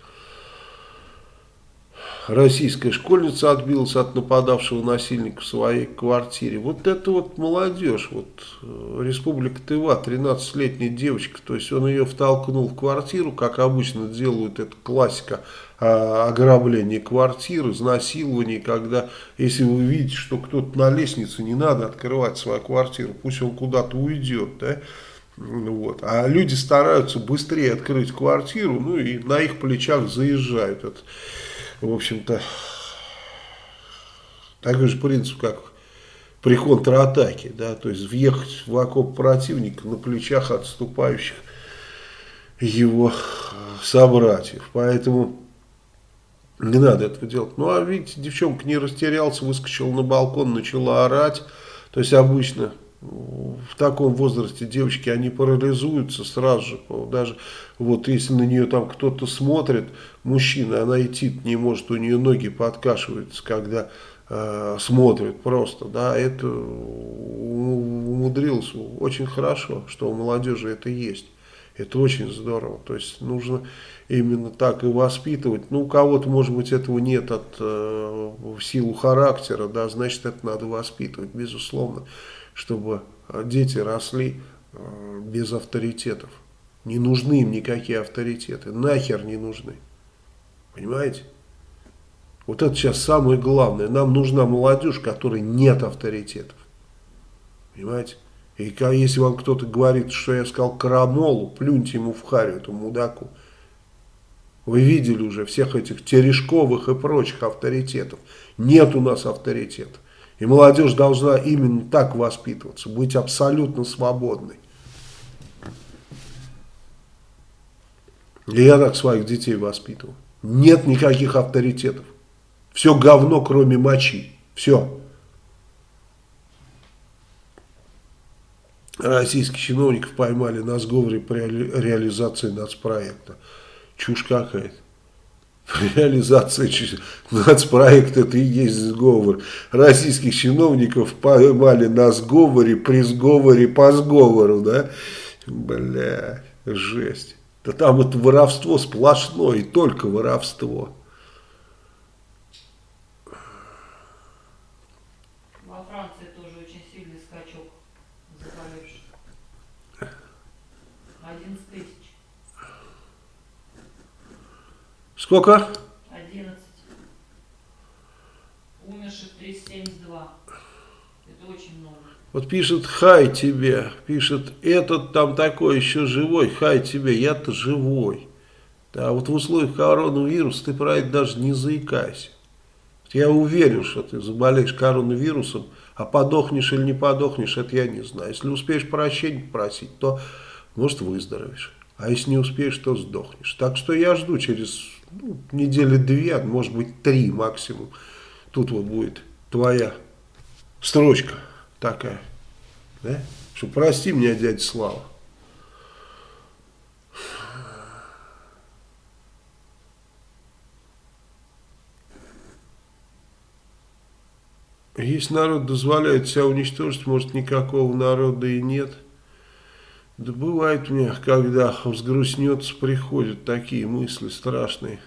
Российская школьница отбилась от нападавшего насильника в своей квартире. Вот это вот молодежь, вот э, Республика Тыва, 13-летняя девочка, то есть он ее втолкнул в квартиру, как обычно делают, это классика ограбление квартир, изнасилование, когда, если вы видите, что кто-то на лестнице, не надо открывать свою квартиру, пусть он куда-то уйдет, да, вот. А люди стараются быстрее открыть квартиру, ну и на их плечах заезжают. Это, в общем-то, такой же принцип, как при контратаке, да, то есть въехать в окоп противника на плечах отступающих его собратьев. Поэтому не надо этого делать. Ну, а видите, девчонка не растерялся, выскочила на балкон, начала орать. То есть, обычно в таком возрасте девочки, они парализуются сразу же. Даже вот если на нее там кто-то смотрит, мужчина, она идти не может, у нее ноги подкашиваются, когда э, смотрит просто. Да, это умудрился очень хорошо, что у молодежи это есть. Это очень здорово. То есть нужно именно так и воспитывать. Ну, у кого-то, может быть, этого нет от э, в силу характера, да, значит, это надо воспитывать, безусловно, чтобы дети росли э, без авторитетов. Не нужны им никакие авторитеты, нахер не нужны. Понимаете? Вот это сейчас самое главное. Нам нужна молодежь, которой нет авторитетов. Понимаете? И если вам кто-то говорит, что я сказал крамолу, плюньте ему в харю, этому мудаку. Вы видели уже всех этих терешковых и прочих авторитетов. Нет у нас авторитетов. И молодежь должна именно так воспитываться, быть абсолютно свободной. И я так своих детей воспитывал. Нет никаких авторитетов. Все говно, кроме мочи. Все. Российских чиновников поймали на сговоре при реализации нацпроекта. Чушь какая-то. Реализация нацпроекта это и есть сговор. Российских чиновников поймали на сговоре, при сговоре, по сговору, да? Бля, жесть. Да там это воровство сплошное, и только воровство. Во Франции тоже очень сильный скачок заболевших. 11 тысяч. Сколько? 11. Умерших 372. Это очень много. Вот пишет «Хай тебе», пишет «Этот там такой еще живой, хай тебе, я-то живой». Да, вот в условиях коронавируса ты про это даже не заикайся. Я уверен, что ты заболеешь коронавирусом, а подохнешь или не подохнешь, это я не знаю. Если успеешь прощения попросить, то, может, выздоровеешь. А если не успеешь, то сдохнешь. Так что я жду через ну, недели две, а может быть, три максимум. Тут вот будет твоя строчка такая, да? Что прости меня, дядя Слава. Если народ дозволяет себя уничтожить, может никакого народа и нет. Да бывает мне, когда взгрустнется, приходят такие мысли страшные.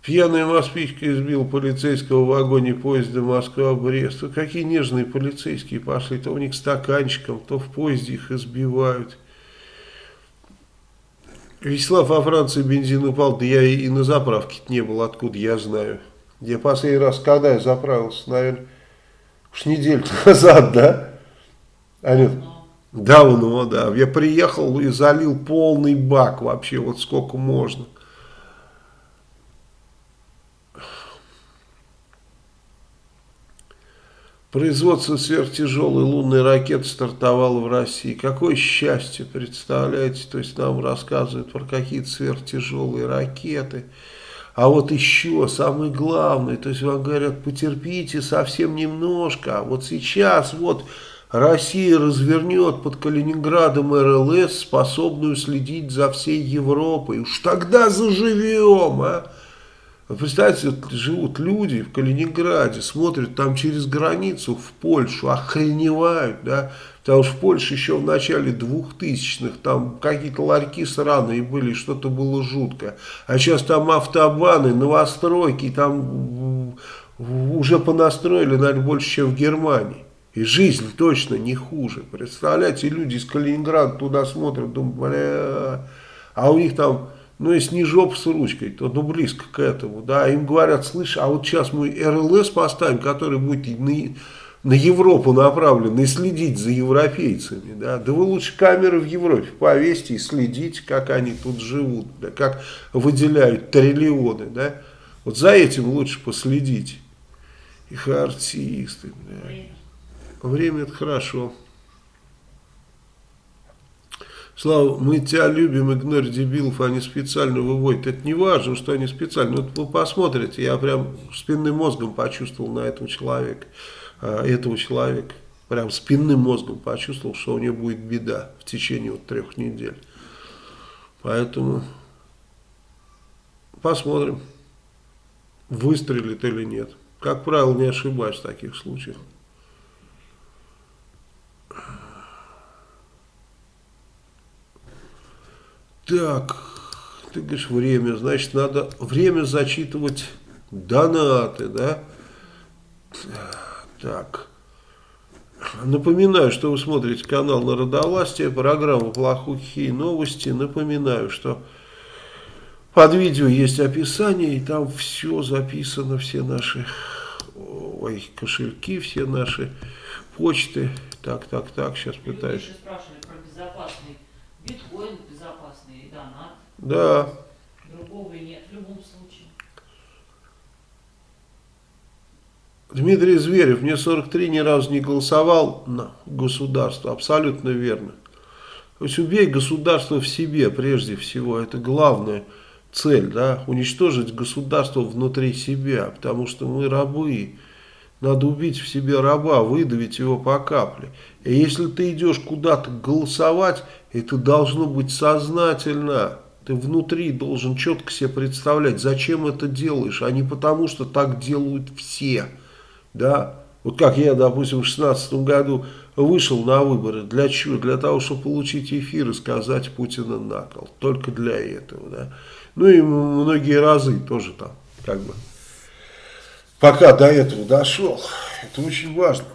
Пьяная москвичка избил полицейского в вагоне поезда Москва-Брест. Какие нежные полицейские пошли. То у них стаканчиком, то в поезде их избивают. Вячеслав, во Франции бензин упал. Да я и на заправке не был. Откуда я знаю. Я последний раз, когда я заправился, наверное, уж неделю [LAUGHS] назад, да? Анют? Давно, да. Я приехал и залил полный бак вообще, вот сколько можно. Производство сверхтяжелой лунной ракеты стартовало в России. Какое счастье, представляете? То есть нам рассказывают про какие-то сверхтяжелые ракеты. А вот еще самое главное, то есть вам говорят, потерпите совсем немножко. А вот сейчас вот Россия развернет под Калининградом РЛС, способную следить за всей Европой. Уж тогда заживем, а! Вы представляете, живут люди в Калининграде, смотрят там через границу в Польшу, охреневают, да, потому что в Польше еще в начале двухтысячных там какие-то ларьки сраные были, что-то было жутко, а сейчас там автобаны, новостройки, там уже понастроили, наверное, больше, чем в Германии. И жизнь точно не хуже. Представляете, люди из Калининграда туда смотрят, думают, бля, а у них там ну, если не жоп с ручкой, то ну, близко к этому, да, им говорят, слышь, а вот сейчас мы РЛС поставим, который будет на, на Европу направлен и следить за европейцами, да, да вы лучше камеры в Европе повесьте и следите, как они тут живут, да, как выделяют триллионы, да, вот за этим лучше последить. Их артисты, да. Время это хорошо. Слава, мы тебя любим, игнорь дебилов, они специально выводят. Это не важно, что они специально. Вот вы посмотрите, я прям спинным мозгом почувствовал на этого человека, а, этого человека. Прям спинным мозгом почувствовал, что у него будет беда в течение вот трех недель. Поэтому посмотрим, выстрелит или нет. Как правило, не ошибаюсь в таких случаях. Так, ты говоришь время, значит надо время зачитывать донаты, да? Так. Напоминаю, что вы смотрите канал Народовластия, программа «Плохухие новости». Напоминаю, что под видео есть описание, и там все записано, все наши ой, кошельки, все наши почты. Так, так, так, сейчас пытаюсь. Люди спрашивали про безопасный биткоин, да. Другого нет в любом случае. Дмитрий Зверев, мне 43, ни разу не голосовал на государство. Абсолютно верно. То есть убей государство в себе прежде всего. Это главная цель. Да? Уничтожить государство внутри себя. Потому что мы рабы. Надо убить в себе раба, выдавить его по капле. И если ты идешь куда-то голосовать, это должно быть сознательно. Ты внутри должен четко себе представлять, зачем это делаешь, а не потому, что так делают все. Да? Вот как я, допустим, в 16 году вышел на выборы. Для чего? Для того, чтобы получить эфир и сказать Путина на кол. Только для этого, да. Ну и многие разы тоже там, как бы, пока до этого дошел. Это очень важно.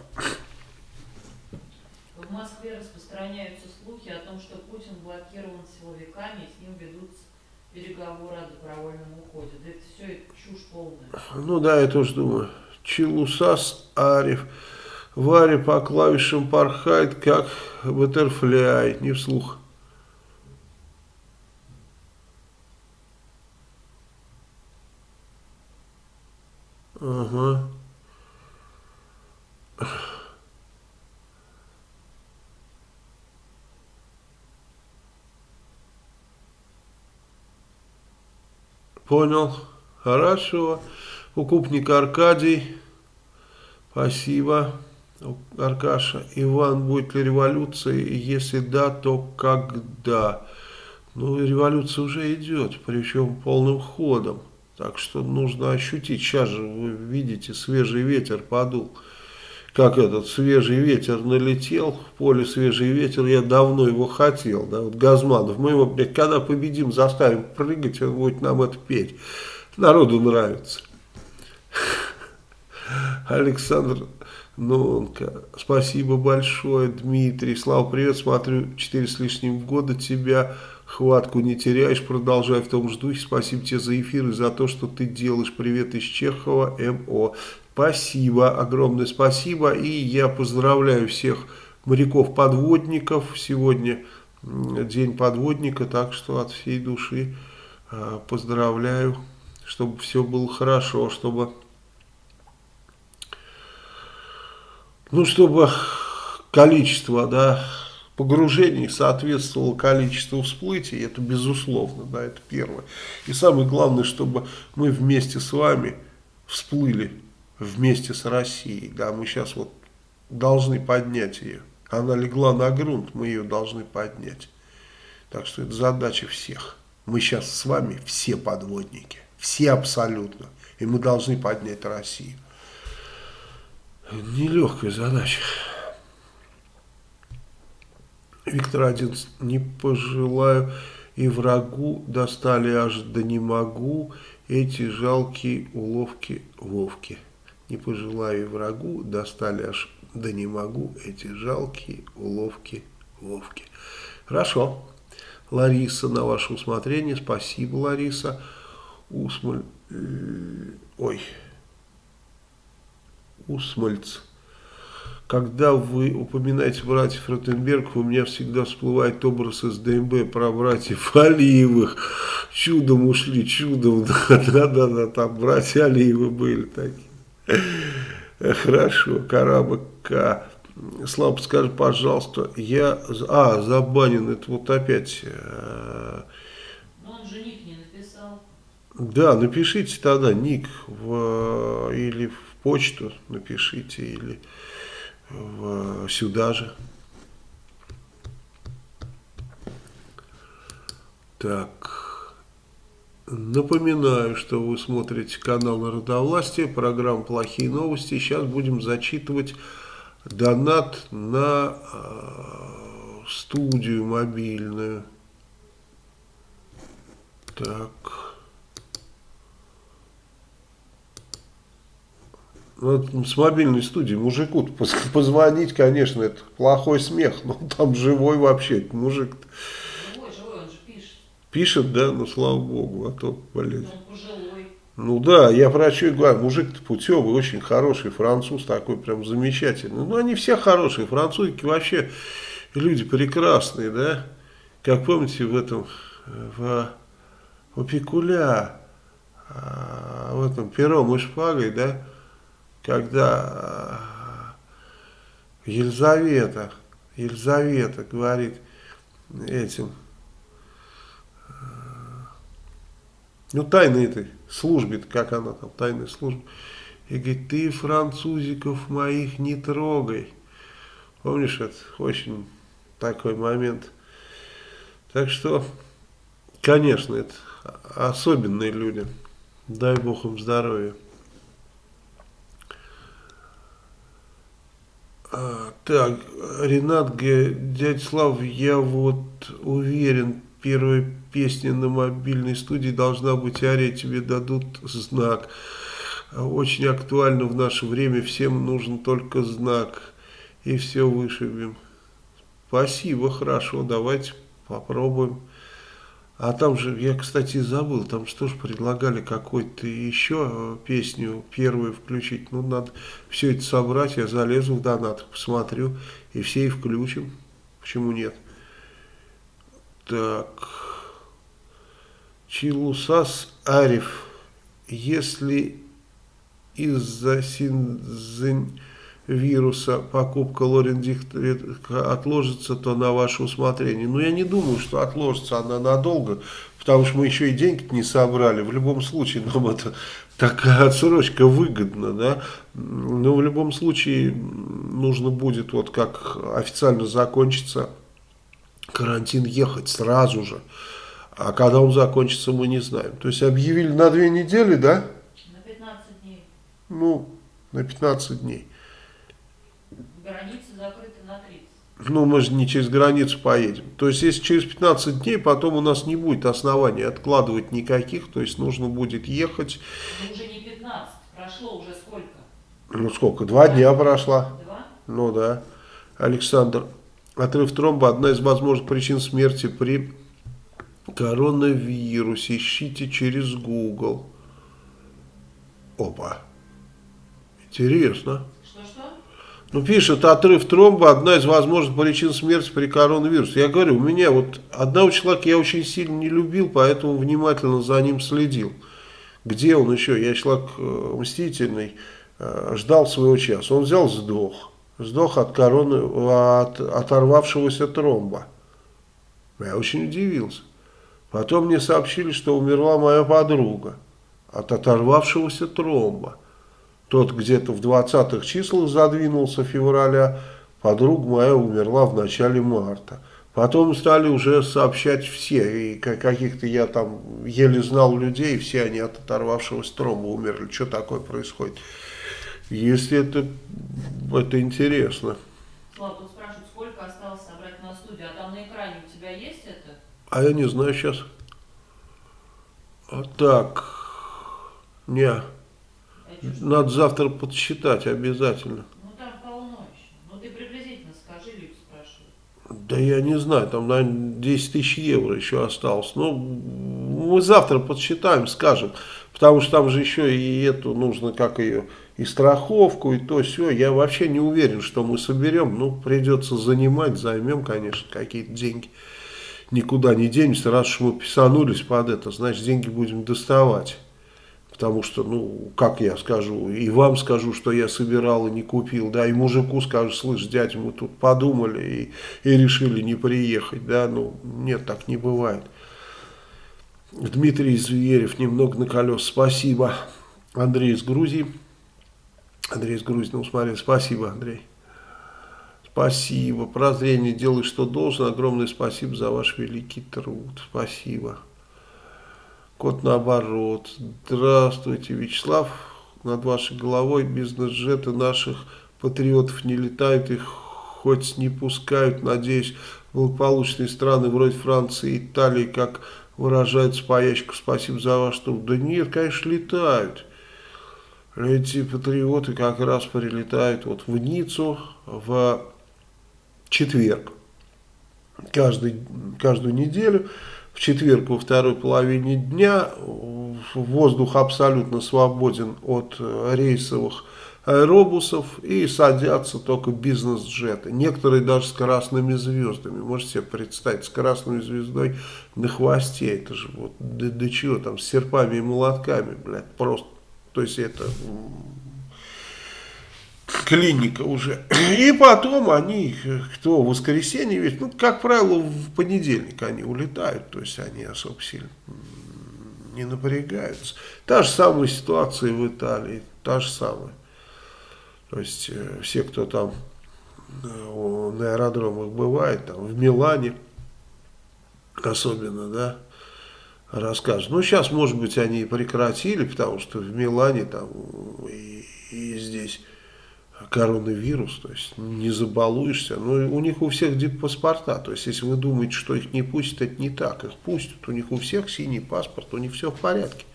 В Москве распространяются слухи о том, что Путин блокирован силовиками, и с ним ведут переговоры о добровольном уходе. Да это все это чушь полная. Ну да, я тоже думаю. Чилусас Ариф. Варя по клавишам порхает, как баттерфляй, не вслух. Ага. Понял. Хорошо. Укупник Аркадий. Спасибо. Аркаша. Иван, будет ли революция? Если да, то когда? Ну, революция уже идет, причем полным ходом. Так что нужно ощутить. Сейчас же вы видите, свежий ветер подул. Как этот свежий ветер налетел, в поле свежий ветер, я давно его хотел. Да? Вот Газманов, мы его, блядь, когда победим, заставим прыгать, он будет нам это петь. Народу нравится. Александр Нонка, спасибо большое, Дмитрий. Слава, привет, смотрю, 4 с лишним года тебя Хватку не теряешь, продолжай в том же духе. Спасибо тебе за эфир и за то, что ты делаешь. Привет из Чехова, МО. Спасибо, огромное спасибо. И я поздравляю всех моряков-подводников. Сегодня день подводника, так что от всей души а, поздравляю, чтобы все было хорошо, чтобы... Ну, чтобы количество, да, погружений соответствовало количеству всплытий, это безусловно, да, это первое. И самое главное, чтобы мы вместе с вами всплыли вместе с Россией, да, мы сейчас вот должны поднять ее. Она легла на грунт, мы ее должны поднять. Так что это задача всех. Мы сейчас с вами все подводники, все абсолютно. И мы должны поднять Россию. Нелегкая задача. Виктор один не пожелаю и врагу достали аж да не могу эти жалкие уловки Вовки. Не пожелаю врагу достали аж да не могу эти жалкие уловки Вовки. Хорошо. Лариса, на ваше усмотрение. Спасибо, Лариса. Усмаль... Э, ой. Усмальц. Когда вы упоминаете братьев Ротенберг, у меня всегда всплывает образ из ДМБ про братьев Алиевых. Чудом ушли, чудом. [LAUGHS] Да-да-да, там братья Алиевы были такие. [LAUGHS] Хорошо, Карабака. Слава, скажи, пожалуйста, я... А, забанен, это вот опять... Э, Но он же ник не написал. Да, напишите тогда ник в, или в почту напишите, или в, сюда же. Так, напоминаю, что вы смотрите канал Народовластия, программа «Плохие новости». Сейчас будем зачитывать донат на э, студию мобильную. Так. Вот с мобильной студии мужику позвонить, конечно, это плохой смех, но там живой вообще мужик. -то. Живой, живой, он же пишет. Да, ну слава богу, а то, блин. Пожилой. Ну да, я про что и говорю, мужик-то путевый, очень хороший, француз такой прям замечательный. Ну они все хорошие, французики вообще люди прекрасные, да. Как помните в этом, в, в Пикуля, а, в этом пером и шпагой, да, когда э, Елизавета, Елизавета говорит этим, ну, тайной этой службе, как она там, тайной службе, и говорит, ты французиков моих не трогай. Помнишь, это очень такой момент. Так что, конечно, это особенные люди. Дай Бог им здоровья. А, так, Ренат Г. Дядь Слав, я вот уверен, первая песня на мобильной студии должна быть «Ария, тебе дадут знак». Очень актуально в наше время, всем нужен только знак, и все вышибем. Спасибо, хорошо, давайте попробуем. А там же, я, кстати, забыл, там что ж предлагали какой-то еще песню первую включить. Ну, надо все это собрать, я залезу в донат, посмотрю, и все и включим. Почему нет? Так. Чилусас Ариф. Если из-за вируса покупка Лорендихтера отложится, то на ваше усмотрение. Но я не думаю, что отложится она надолго, потому что мы еще и деньги не собрали. В любом случае нам это такая отсрочка выгодна, да. Но в любом случае нужно будет, вот как официально закончится карантин, ехать сразу же. А когда он закончится, мы не знаем. То есть объявили на две недели, да? На 15 дней. Ну, на 15 дней. Границы закрыты на 30. Ну, мы же не через границу поедем. То есть, если через 15 дней, потом у нас не будет оснований откладывать никаких, то есть, нужно будет ехать. Ну, уже не 15, прошло уже сколько? Ну, сколько? Два дня прошла. Два? Ну, да. Александр, отрыв тромба – одна из возможных причин смерти при коронавирусе. Ищите через Google. Опа. Интересно. Ну, пишет, отрыв тромба одна из возможных причин смерти при коронавирусе. Я говорю, у меня вот одного человека я очень сильно не любил, поэтому внимательно за ним следил. Где он еще? Я человек э, мстительный, э, ждал своего часа. Он взял, сдох. Сдох от короны, от оторвавшегося тромба. Я очень удивился. Потом мне сообщили, что умерла моя подруга от оторвавшегося тромба. Тот где-то в 20-х числах задвинулся февраля, подруга моя умерла в начале марта. Потом стали уже сообщать все, и каких-то я там еле знал людей, все они от оторвавшегося тромба умерли. Что такое происходит? Если это, это интересно. Слава, тут спрашивают, сколько осталось собрать на студию, а там на экране у тебя есть это? А я не знаю сейчас. А так, не. Надо завтра подсчитать обязательно. Ну там полно еще. Ну ты приблизительно скажи, люди спрашивают. Да я не знаю, там, наверное, 10 тысяч евро еще осталось. Ну, мы завтра подсчитаем, скажем. Потому что там же еще и эту нужно, как ее, и страховку, и то все. Я вообще не уверен, что мы соберем. Ну, придется занимать, займем, конечно, какие-то деньги. Никуда не денемся, раз уж мы писанулись под это, значит, деньги будем доставать. Потому что, ну, как я скажу, и вам скажу, что я собирал и не купил, да, и мужику скажу, слышь, дядя, мы тут подумали и, и решили не приехать, да, ну, нет, так не бывает. Дмитрий Зверев, немного на колес, спасибо. Андрей из Грузии. Андрей из Грузии, смотри, спасибо, Андрей. Спасибо. Прозрение делай, что должен. Огромное спасибо за ваш великий труд. Спасибо. Код наоборот. Здравствуйте, Вячеслав. Над вашей головой бизнес-джеты наших патриотов не летают, их хоть не пускают. Надеюсь, благополучные страны вроде Франции и Италии, как выражается поящик, спасибо за ваш труд. Да нет, конечно, летают. Эти патриоты как раз прилетают вот в Ниццу в четверг. Каждый, каждую неделю в четверг во второй половине дня воздух абсолютно свободен от э, рейсовых аэробусов и садятся только бизнес-джеты. Некоторые даже с красными звездами. Можете себе представить, с красной звездой на хвосте. Это же вот до, до чего там, с серпами и молотками, блядь, просто. То есть это клиника уже. И потом они, кто в воскресенье, ведь, ну, как правило, в понедельник они улетают, то есть они особо сильно не напрягаются. Та же самая ситуация в Италии, та же самая. То есть э, все, кто там э, на аэродромах бывает, там в Милане особенно, да, расскажут. Ну, сейчас, может быть, они прекратили, потому что в Милане там и, и здесь коронавирус, то есть не забалуешься. Но у них у всех диппаспорта, то есть если вы думаете, что их не пустят, это не так, их пустят, у них у всех синий паспорт, у них все в порядке.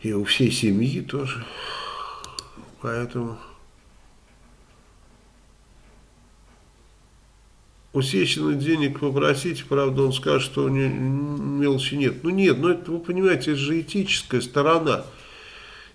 И у всей семьи тоже. Поэтому... У денег попросите, правда, он скажет, что не, мелочи нет. Ну нет, ну это, вы понимаете, это же этическая сторона.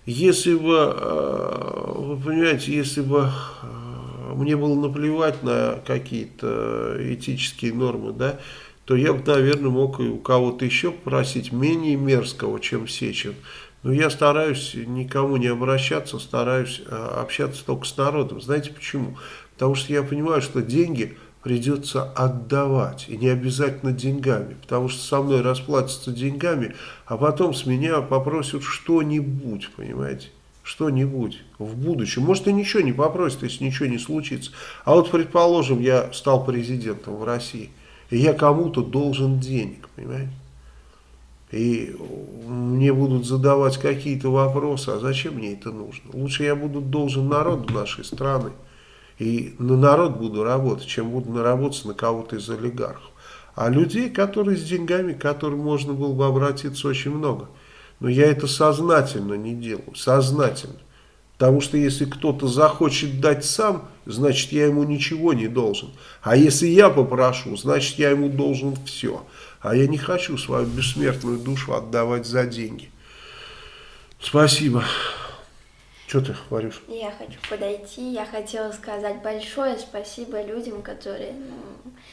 Если бы, э, вы понимаете, если бы э, мне было наплевать на какие-то этические нормы, да, то я бы, наверное, мог и у кого-то еще попросить менее мерзкого, чем Сечин. Но я стараюсь никому не обращаться, стараюсь э, общаться только с народом. Знаете почему? Потому что я понимаю, что деньги придется отдавать, и не обязательно деньгами, потому что со мной расплатятся деньгами, а потом с меня попросят что-нибудь, понимаете, что-нибудь в будущем. Может и ничего не попросят, если ничего не случится. А вот, предположим, я стал президентом в России, и я кому-то должен денег, понимаете. И мне будут задавать какие-то вопросы, а зачем мне это нужно? Лучше я буду должен народу нашей страны. И на народ буду работать, чем буду наработаться на кого-то из олигархов. А людей, которые с деньгами, которым можно было бы обратиться очень много. Но я это сознательно не делаю, сознательно. Потому что если кто-то захочет дать сам, значит я ему ничего не должен. А если я попрошу, значит я ему должен все. А я не хочу свою бессмертную душу отдавать за деньги. Спасибо. Что ты говоришь? Я хочу подойти, я хотела сказать большое спасибо людям, которые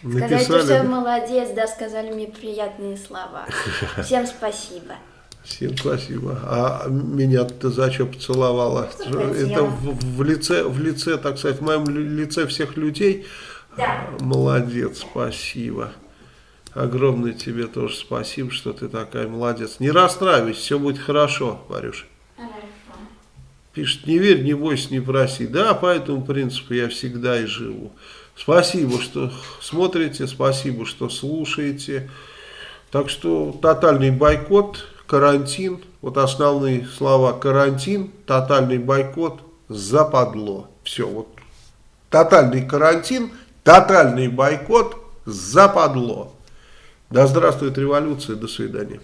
ну, сказали, что я молодец, да, сказали мне приятные слова. [LAUGHS] Всем спасибо. Всем спасибо. А меня ты за что поцеловала? Что Это в, в лице, в лице, так сказать, в моем лице всех людей. Да. Молодец, спасибо. Огромное тебе тоже спасибо, что ты такая молодец. Не расстраивайся, все будет хорошо, Варюша. Пишет, не верь, не бойся, не проси. Да, по этому принципу я всегда и живу. Спасибо, что смотрите, спасибо, что слушаете. Так что тотальный бойкот, карантин, вот основные слова карантин, тотальный бойкот, западло. Все, вот тотальный карантин, тотальный бойкот, западло. Да здравствует революция, до свидания.